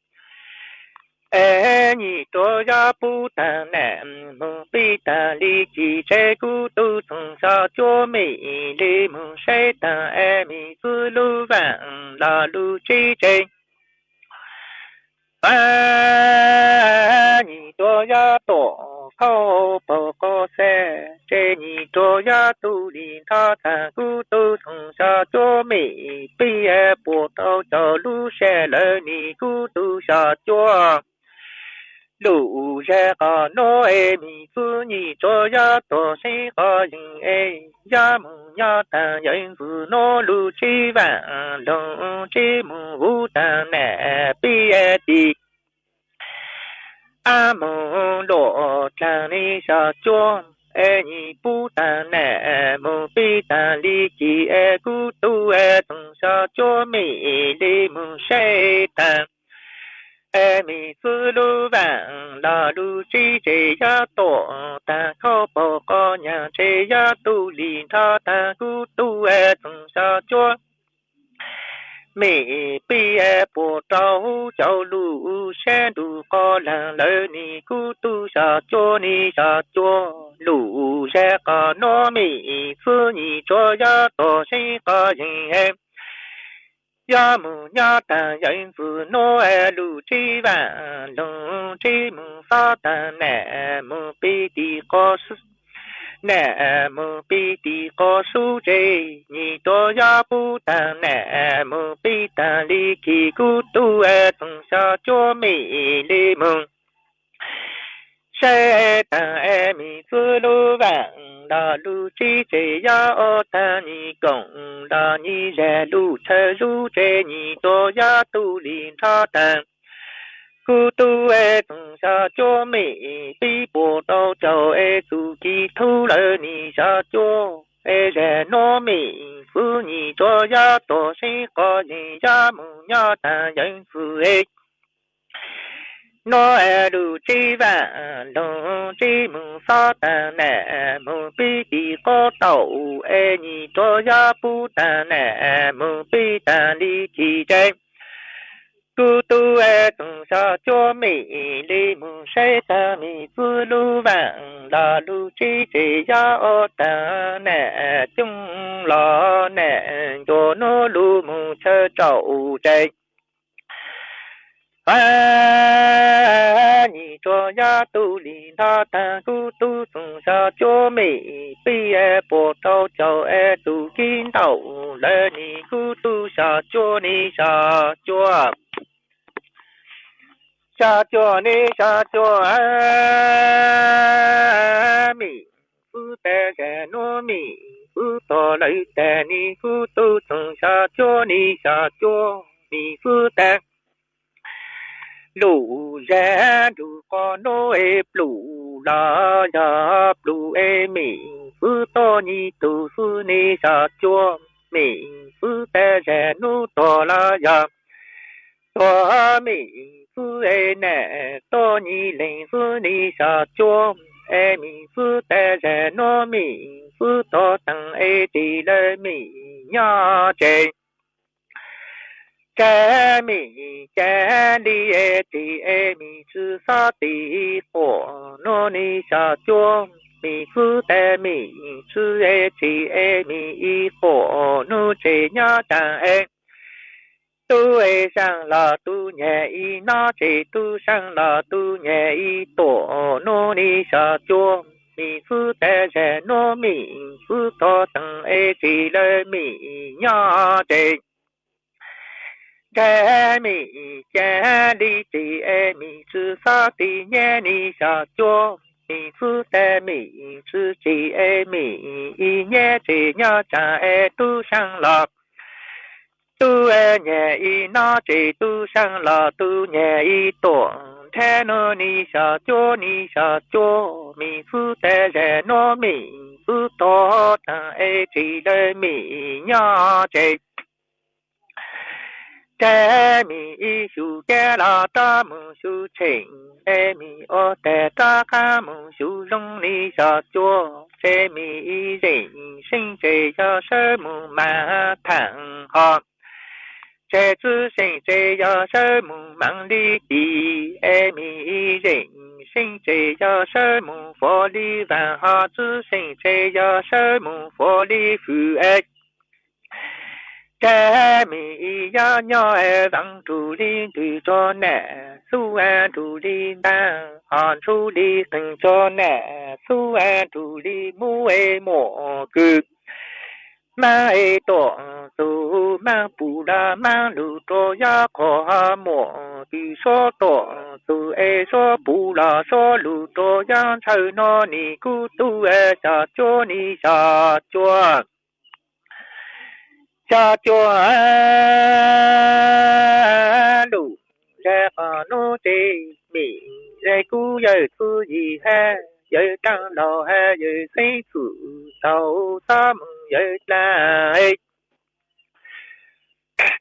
哎，你多呀不但难，梦比但力气，在古都从小叫美丽梦谁当爱米子路弯，拉路追追。 哎，你做呀多，可不高兴。这你做呀，肚里他团骨头从下做没背，也不到小路上来，你孤独下脚。路上个那哎米子你做呀多些个人哎呀么呀但人是那路去玩龙这么无当难毕业的。阿蒙罗trang ni sa cho e ni bu tan na mo bi tan li ji e gu tu e tung sa cho mi li mu sai tan e mi su lu vàng đà lu chi chi ya to, ta khó bỏ có nhà chế ya tu li ta ta cu tu e tùng sa chúa. Mi bi e bộ trâu châu lu xe du có làng lỡ ni cu tu sa chúa ni sa chúa. Lu xe có nó mi su ni cho ya tổ sinh có gì em. 亚木鸟蛋，亚子努爱路追完，龙追木沙蛋，南木边的果树，南木边的果树摘，你多亚不蛋，南木边的里枝果多爱，从小叫美丽梦。山塘诶，米子路弯，老路去解腰，等你工，老你热路车，路车你多呀，都离他等。古都诶，上下叫美，飞不到脚诶，自己偷了你下脚诶，热闹美，妇女多呀多，谁和人家母鸟谈银子诶？Nó e lu chi vạn long chi mừng sa ta nè mừng bi ti có tàu e ni cho ya bu ta nè mừng bi ta li chi chân tu tu e tung sa cho mi li mừng sai ta mi tu lu vạn la lu chi chi ya o ta nè, chung lo, nè, cho nó lu mừng chơ trâu chân 哎，你这呀都领他单古都从下脚美，毕业不到脚哎都见到了你古都下脚你下脚，下脚你下脚哎，米不得在糯米。不多来带你古都从下脚你下脚，你不得。 Lũ ra đủ có nô ê lũ la ya lũ ê mi phư to ni tu phư, ni sa chua mi phư, te, rè, nu to la ya to mi phư, ê, nè to ni lên phư, ni sa chua, ê mi phư, te ra no mi phư to tăng ê ti lê mi nha chê cha mi cha đi e ti e mi sa ti ho no ni sa chua mi phu te mi sư e ti e mi i ho no che nya ta e tu e sang la tu nhẹ y na che tu sang la tu nhẹ y to no ni sa chua mi phu te che no mi phu to tang e ti le mi nya che 这米家里这米是啥的年里下脚，米是的米是这米一年这年咱哎都上了。都哎年一那这都上了，都年一多，太那你下脚你下脚，米是的人那米是多，咱哎这的米呀这。 Tê mi y su kê la ta mu su ching Tê mi o tê ta ka mu su rong li sa chua Tê mi y rình sinh chê ya sơ mu ma thẳng ho Tê tư sinh chê ya sơ mu mang li đi Ê mi y rình sinh chê ya sơ mu phó li vạn ha tư sinh chê ya sơ mu phó li mi ya nhỏ e vang tu li tu cho nè su e tu li ba han su li từng cho nè su e tu li mu e mo cứ ma e to, su ma pu la, ma lu to ya ko ha mo. Ki so to, su e so pu la, so lu to ya, chau no ni ku tu e sa cho ni sa cho cha cho đủ ra có nô tê bị ra cú giờ tu gì ha giờ tăng đầu ha giờ xây phụ tàu sa mừng giờ lại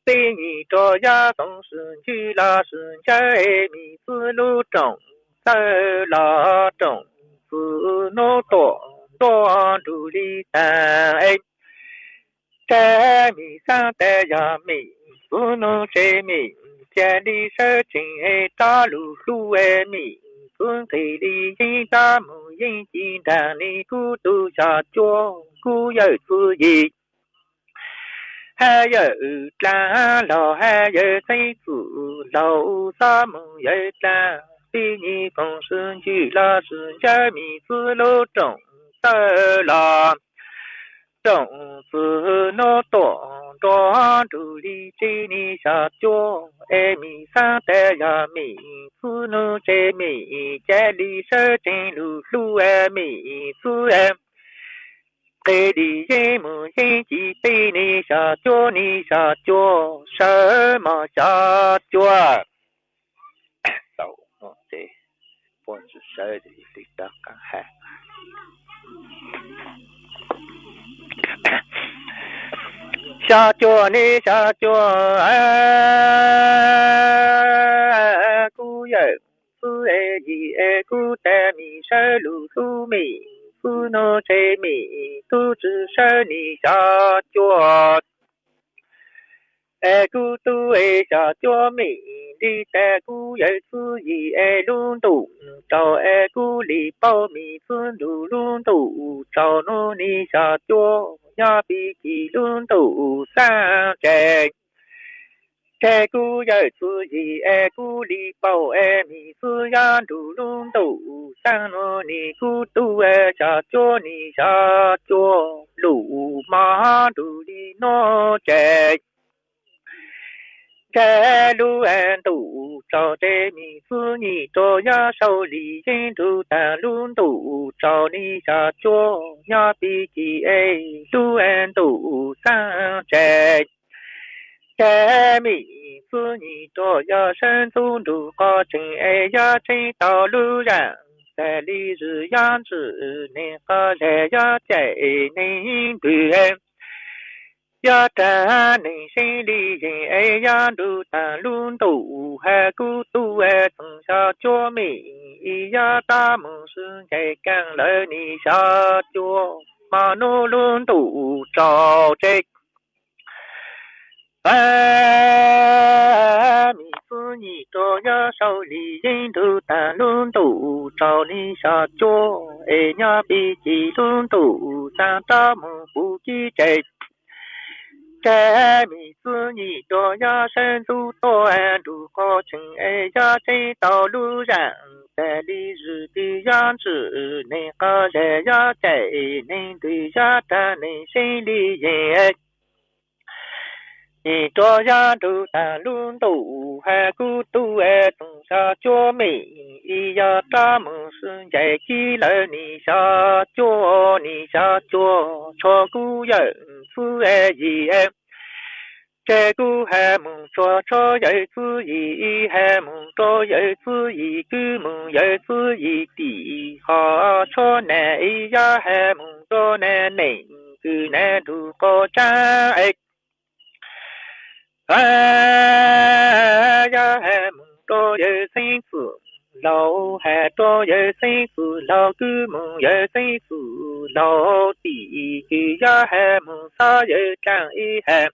tê nhị cho gia tổng sự chi là sự trái mi tư lu trọng sơ là trọng phụ nô tổ tổ đủ lý tài cha mi sa te ya mi su no che mi cha đi sơ trình e ta lu lu e mi phương thị đi di ta mu yin chi đà ni cu tu cha chua cu yơ tu gì ha yơ la lo ha yơ say phụ lâu sa mu yơ la bi ni phong sơn chi la sơn cha mi su lô trọng sơ la trọng sư nó tổ đó đủ đi chi ni sa cho e mi sa te ya mi mi sơ trên lu lu e mi em tê đi ye mu ye chi tê ni sa cho ni sa cho sơ mà sa cho sau bốn sơ đi sa chùa ni sa chùa a cu ye cu e ji e cu te mi sơ lu su mi cu no che mi tu zhi sơ ni sa chùa e cu tu e sa chùa mi đi te cu ye cu yi e lun tu trao e cu li bao mi phương lu lun tu trao no ni sa chùa ya bi ki lun tu sa che che cu ye chu yi e cu li bao e mi su ya du lun tu sa no ni cu tu e cha cho ni sa cho lu ma du li no che 在路安都照这名字你照呀手里人都在路都照你下脚呀避起哎路安都山寨。在米子你照呀山走路高真哎呀真道路呀。在里日样子，你和来家在内对。Ya ta ni si li yin e ya du ta lun tu ha ku tu e tung sa cho mi i ya ta mu sun ke kan le ni sa cho ma nu lun tu cho che ba mi su ni cho ya sao li yin tu ta lun tu cho ni sa cho e nya bi chi lun tu sa ta mu bu chi che 该妹子你多呀，身走多爱路高清，哎呀，走道路人在里日的样子，能个人呀，在你对呀，在内心里也你这样都在路途还孤独哎，总下脚美一呀，咱们是在几楼你下脚你下脚，错过人是哎耶。这个还梦说说有子意，还梦说有子意，个梦有子意的，好说难呀，还梦说难能个难度高站哎。 哎呀，还梦到有心思，老还到有心思，老个梦有心思，老弟个呀还梦啥有长一还，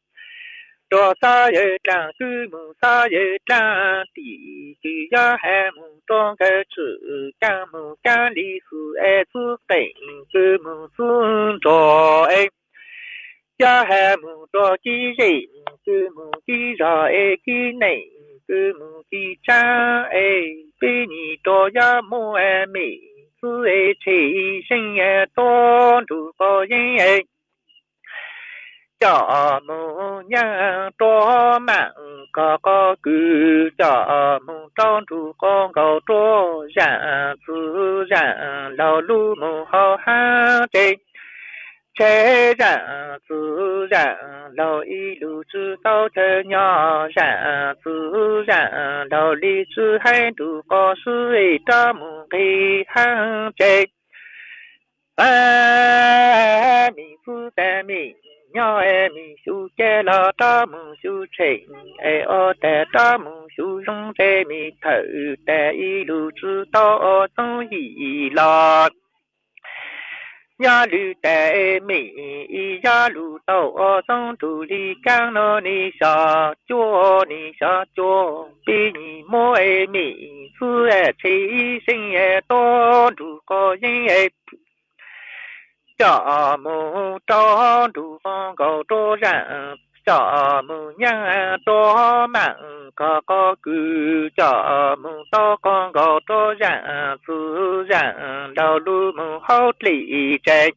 多啥有长个梦啥有长弟个呀还梦到个吃干梦干里是爱子等个梦是着哎。Cha hè mù do chi gì cứ mù chi ra e chi này cứ mù chi cha e bi ni do ya mo e mi cứ e chi sinh e do du bo yin e cho mù nhà do mạng có có cứ cho dạ dạ, mù dong du con cầu do ran cứ ran lão lu mu hao han thế rằng tự rằng đầu y lưu chữ tao thế nhỏ. Rằng tự rằng đầu lý chữ hay đủ có sự ấy ta mù kỳ hàng chế. Ba mi phu ta mi, nhỏ em mi su chế lo ta mù su chế e o ta ta mù su dung chế mi thử ta y lưu chữ tao tông hì lo nhà lư tệ mỹ nhà lù tàu ở sông tù li cang nó ni sa chúa ni sa chúa bi ni mô e mỹ phu e chi sinh e to đủ có yin e cha mô cho đủ con cầu cho rằng cho mu nhang to mạng có có cứ cho mu to con cầu to dạng sư dạng đầu lu mu hốt lý chạy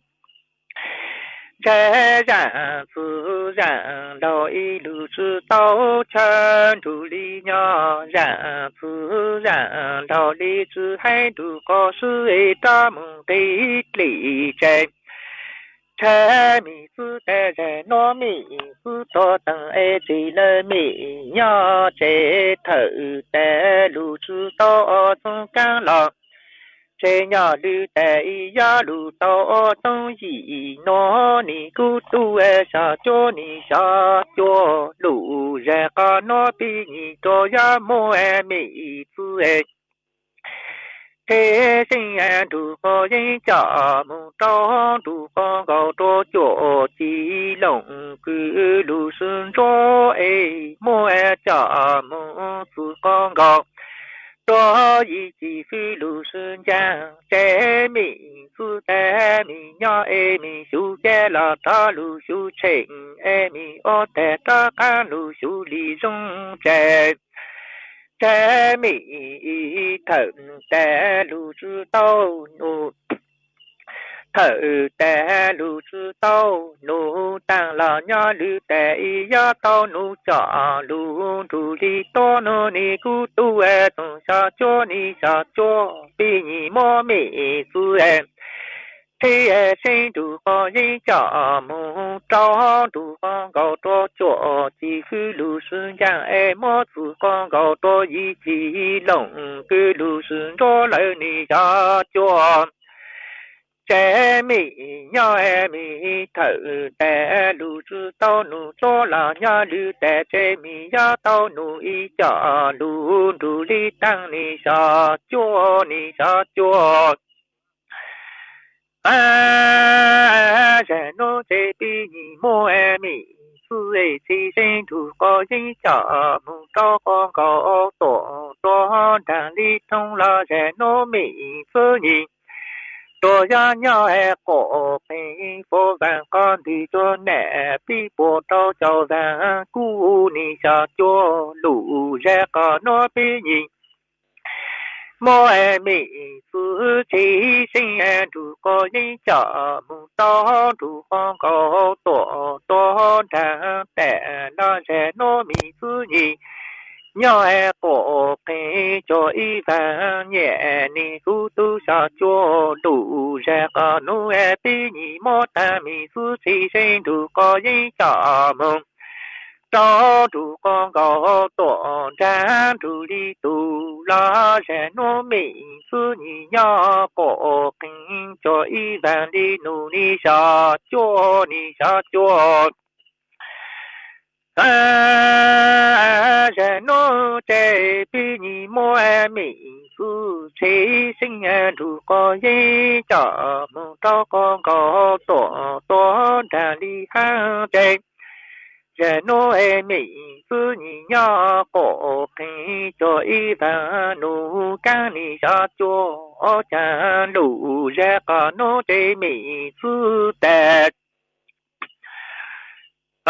trái rằng sư rằng đầu y lu sư tao chân đủ lý nhỏ rằng sư rằng đầu lý sư hay đủ có sư ấy ta mô tí lý chạy mi sư tê rè nó mi sư to tầng ê chỉ lơ mi. Nhỏ chế thử tê lù sư to sông cang lọ chế nhỏ lư tê ya to yi ni tu sa cho ni sa cho lù rè ca nó bi ni cho ya mô ê mi thế sinh an đủ có dây trả mù to, đủ có gạo to, chỗ chỉ lồng cứ đủ xuân cho ấy mua e trả mù su con gạo. Cho ý chỉ phi lù xuân giang trẻ mi phu tế mi nhỏ e mi su chế là ta lù su trình e mi ô tế ta ca lù su li dung chế trái mỹ thần té lưu chư tâu nụ thở té lưu chư tâu nụ tăng là lưu lù y yá tâu nụ chọ lưu trù li to nụ ni cú tu e tùng sa chô ni sa chô bi ni mô mi su em thế e sinh đủ có gì cho mù cho đủ con gạo to cho chỉ khi lù xuân giang em mò chủ con gạo to gì chỉ lòng cứ lù xuân cho lại ni cho cho trẻ mi nhỏ em mi thở tè lù sư tao nụ cho là nhà lù tè trẻ mi nhỏ tao nụ y cho lù đủ li tăng ni cho cho ni cho cho à rẻ nô chế bi nhị e mi sư sinh thủ có dinh trở mù cho con có tổ tổ đàn là rẻ nô mi sư nhị tổ ya nhỏ e cổ bình phố vàng con cho nẹ bi bộ tao cháu vàng cu ni sa cho lũ có nó bi nhị 莫爱美自己心安住个人家门当住方高多多长但那些糯米自己。nhỏ ai cổ cái cho y vàng nhẹ ni su tu sa cho đủ ra cả nu e pi ni mo ta mi su si sinh đủ có y cha mong Cho đủ con có tổ cha chú đi tu la sẽ nô mi sư ni nhỏ cổ kinh cho y vàng đi nu ni sa cho ni sa cho à giờ nó trẻ bi nhị mô à mỹ su chế sinh e à chú có gì cho mong cho con có tổ tổ đà đi ha trẻ giờ nó à mỹ su nhị nhỏ cổ khi cho y và nụ ca ni sa cho cha đủ ra có nó trẻ mỹ su tẹt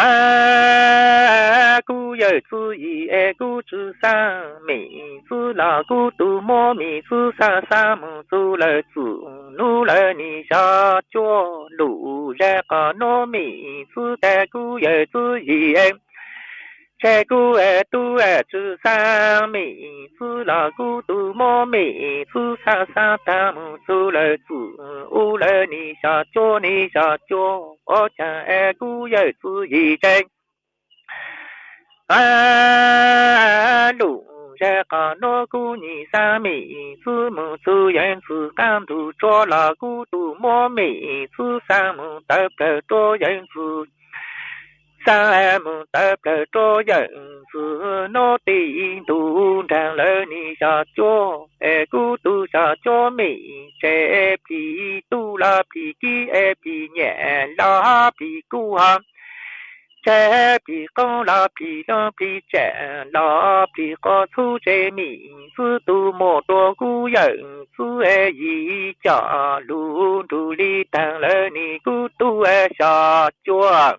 a gu ye zu yi e gu zhi san mi zu la gu du mo mi zu sa sa mu zu le zu nu le ni xia jiu lu re ga no mi zu de gu ye zu yi e che gu e tu e chu sa mi fu la gu tu mo mi fu sa sa ta mu su le chu u le ni sa cho ni sa cho o cha e gu ye chu yi chen a, lu che ka no gu ni, sa, mi fu mu, su yen fu kan tu cho la gu tu mo mi fu sa, mu ta pe to yen fu sa e mu tập lệ cho dẫn sự nó tin tu trang lệ ni sa cho e cu tu sa cho mi che e pi tu la pi ki e pi nhẹ la pi cu ha. Che e pi con la pi la pi che, la pi có thu che mi sư tu mô tô cu dẫn sư e yi cha lu tu li tang lệ ni cu tu e sa cho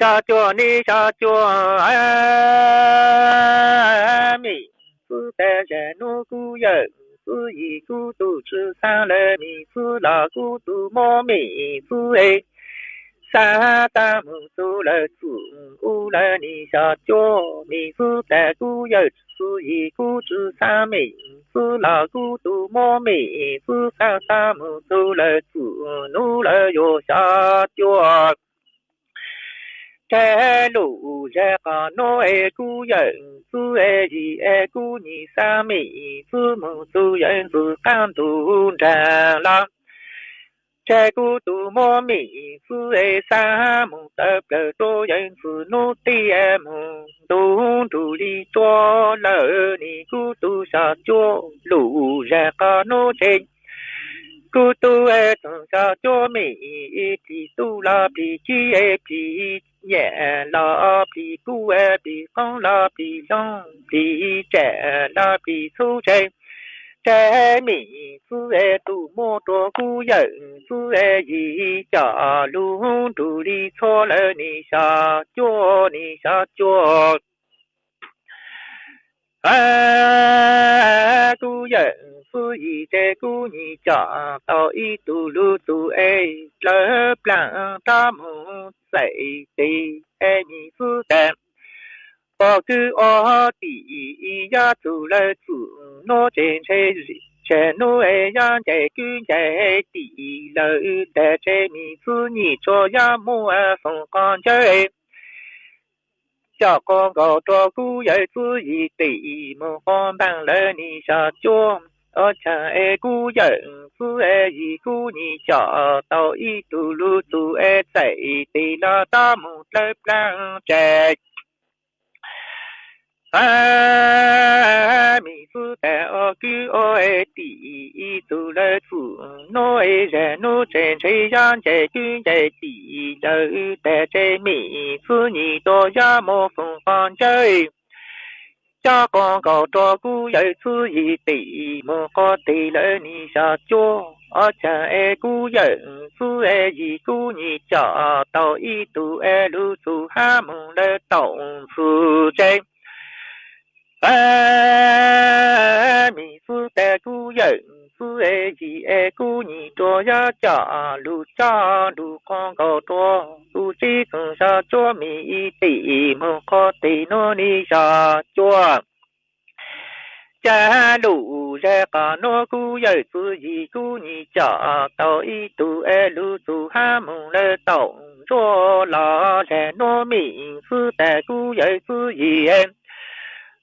sa chùa ni sa chùa a mi sư tê rè nu cu yơ sư yi cu tu sư sa lê mi sư la cu tu mô mi sư ê sa ta mu sư lê sư u lê ni sa chùa mi sư tê cu yơ sư yi cu tu sa mi sư la cu tu mô mi sư sa ta mu sư lê sư nu lê yo sa chùa thế lũ ra có nô e cu dẫn su e gì e cu nhị sa mi su mu su dẫn su can tu trà la. Thế cu tu mô mi su e sa mu tập cơ tu dẫn su nu ti e mù tu tu li cho lờ ni cu tu sa cho lũ ra có nô trên cu tu e tông sa cho mi pi tu la pi chi e pi nhẹ la pi cu e pi con la pi long pi trẻ la pi su che trẻ mi su e tu mô tô cu dẫn su e yi cha lu tu li cho le ni sa cho ni sa cho a cu 夫一个姑娘家到一堵路堵哎，老板大木在在哎，你是的。包个我第一呀，走来走，我进去，前路哎呀，在跟在第一楼的这你是你做呀，木儿风光在。小广告照顾要注意，对门房门楼你下装。Ờ, ở chẳng e cú giận cú e gì cú nhị chợ tu lu tu e chạy, tì lo ta một lớp lang chạy à mi phu ta o cứ tu lơ phụ nô e rè, nô chèn chê giang chê cứ chê tì lơ ta chê mi, phu nhị tô gia phong chơi cha con cầu cho cú dạy sư gì tỷ mơ có tỷ lỡ ni sa chúa ở cha e cú dạy sư e gì cú nhị chợ tàu y tu e lu su ha mừng lỡ tàu sư chê. Ba mi sư tè cú dạy 是爱记爱古年多呀家路家路广告多，路基从下做米地门靠地努力下做。家路在干那古有自己古年家到一度爱路走哈门来动作拉在糯米是的古有自己。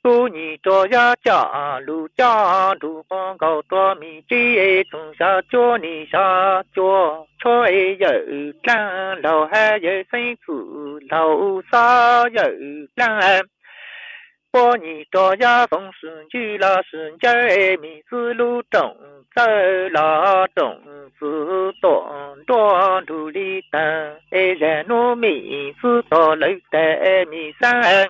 波尼多呀加路加路邦高多米吉从下脚尼下脚，脚又有站，老还有身子，老啥有站。波尼多呀从孙去了孙家米子路中走了，种子多多路里等，哎人路米子多路等米三。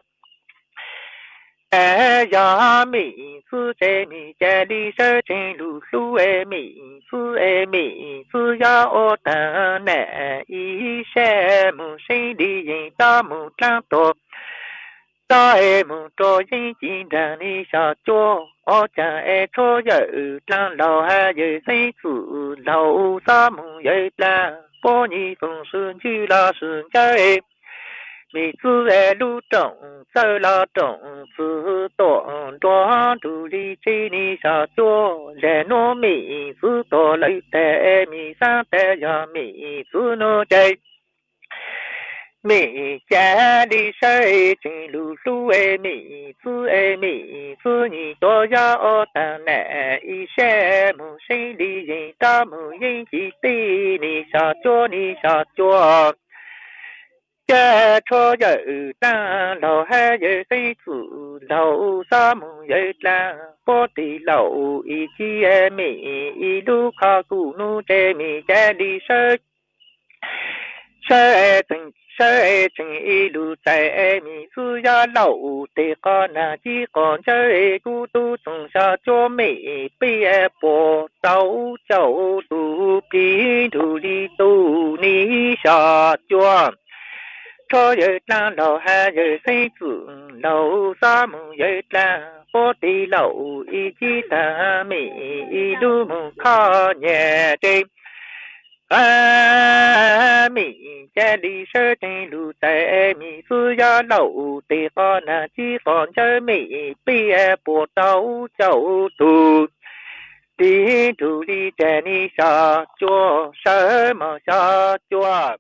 哎呀，米子在米家里收成露露哎，米子哎米子呀，我等那一些木心里人大木长多。在梦中人间等你下脚，我将爱错有当老汉有生子，老三梦有当，把你风顺去了顺街。 妹子在路中走了中子短短肚里接你下脚，来糯米子多来带米上带呀米子诺在。米家里水进露露哎，米子哎，米子你多要当来一些木心里人大木人记得你下脚你下脚。 家错有当老汉有生子，老三木有当我的老一起哎米一路靠古路在米家里水，水正。水城一路在米子呀老的个那几个在古都种下做美别波走走路边土里都你下庄。 cho ye la lo ha ye sinh tu lo sa mu ye la po ti lo i chi ta mi i lu mu kha nhẹ tê a mi cha đi sơ tê lu tê mi su ya lo tê kho na chi con chơi mi pi e po tàu chậu tu tí thủ đi tê ni sa chua sơ mà sa chua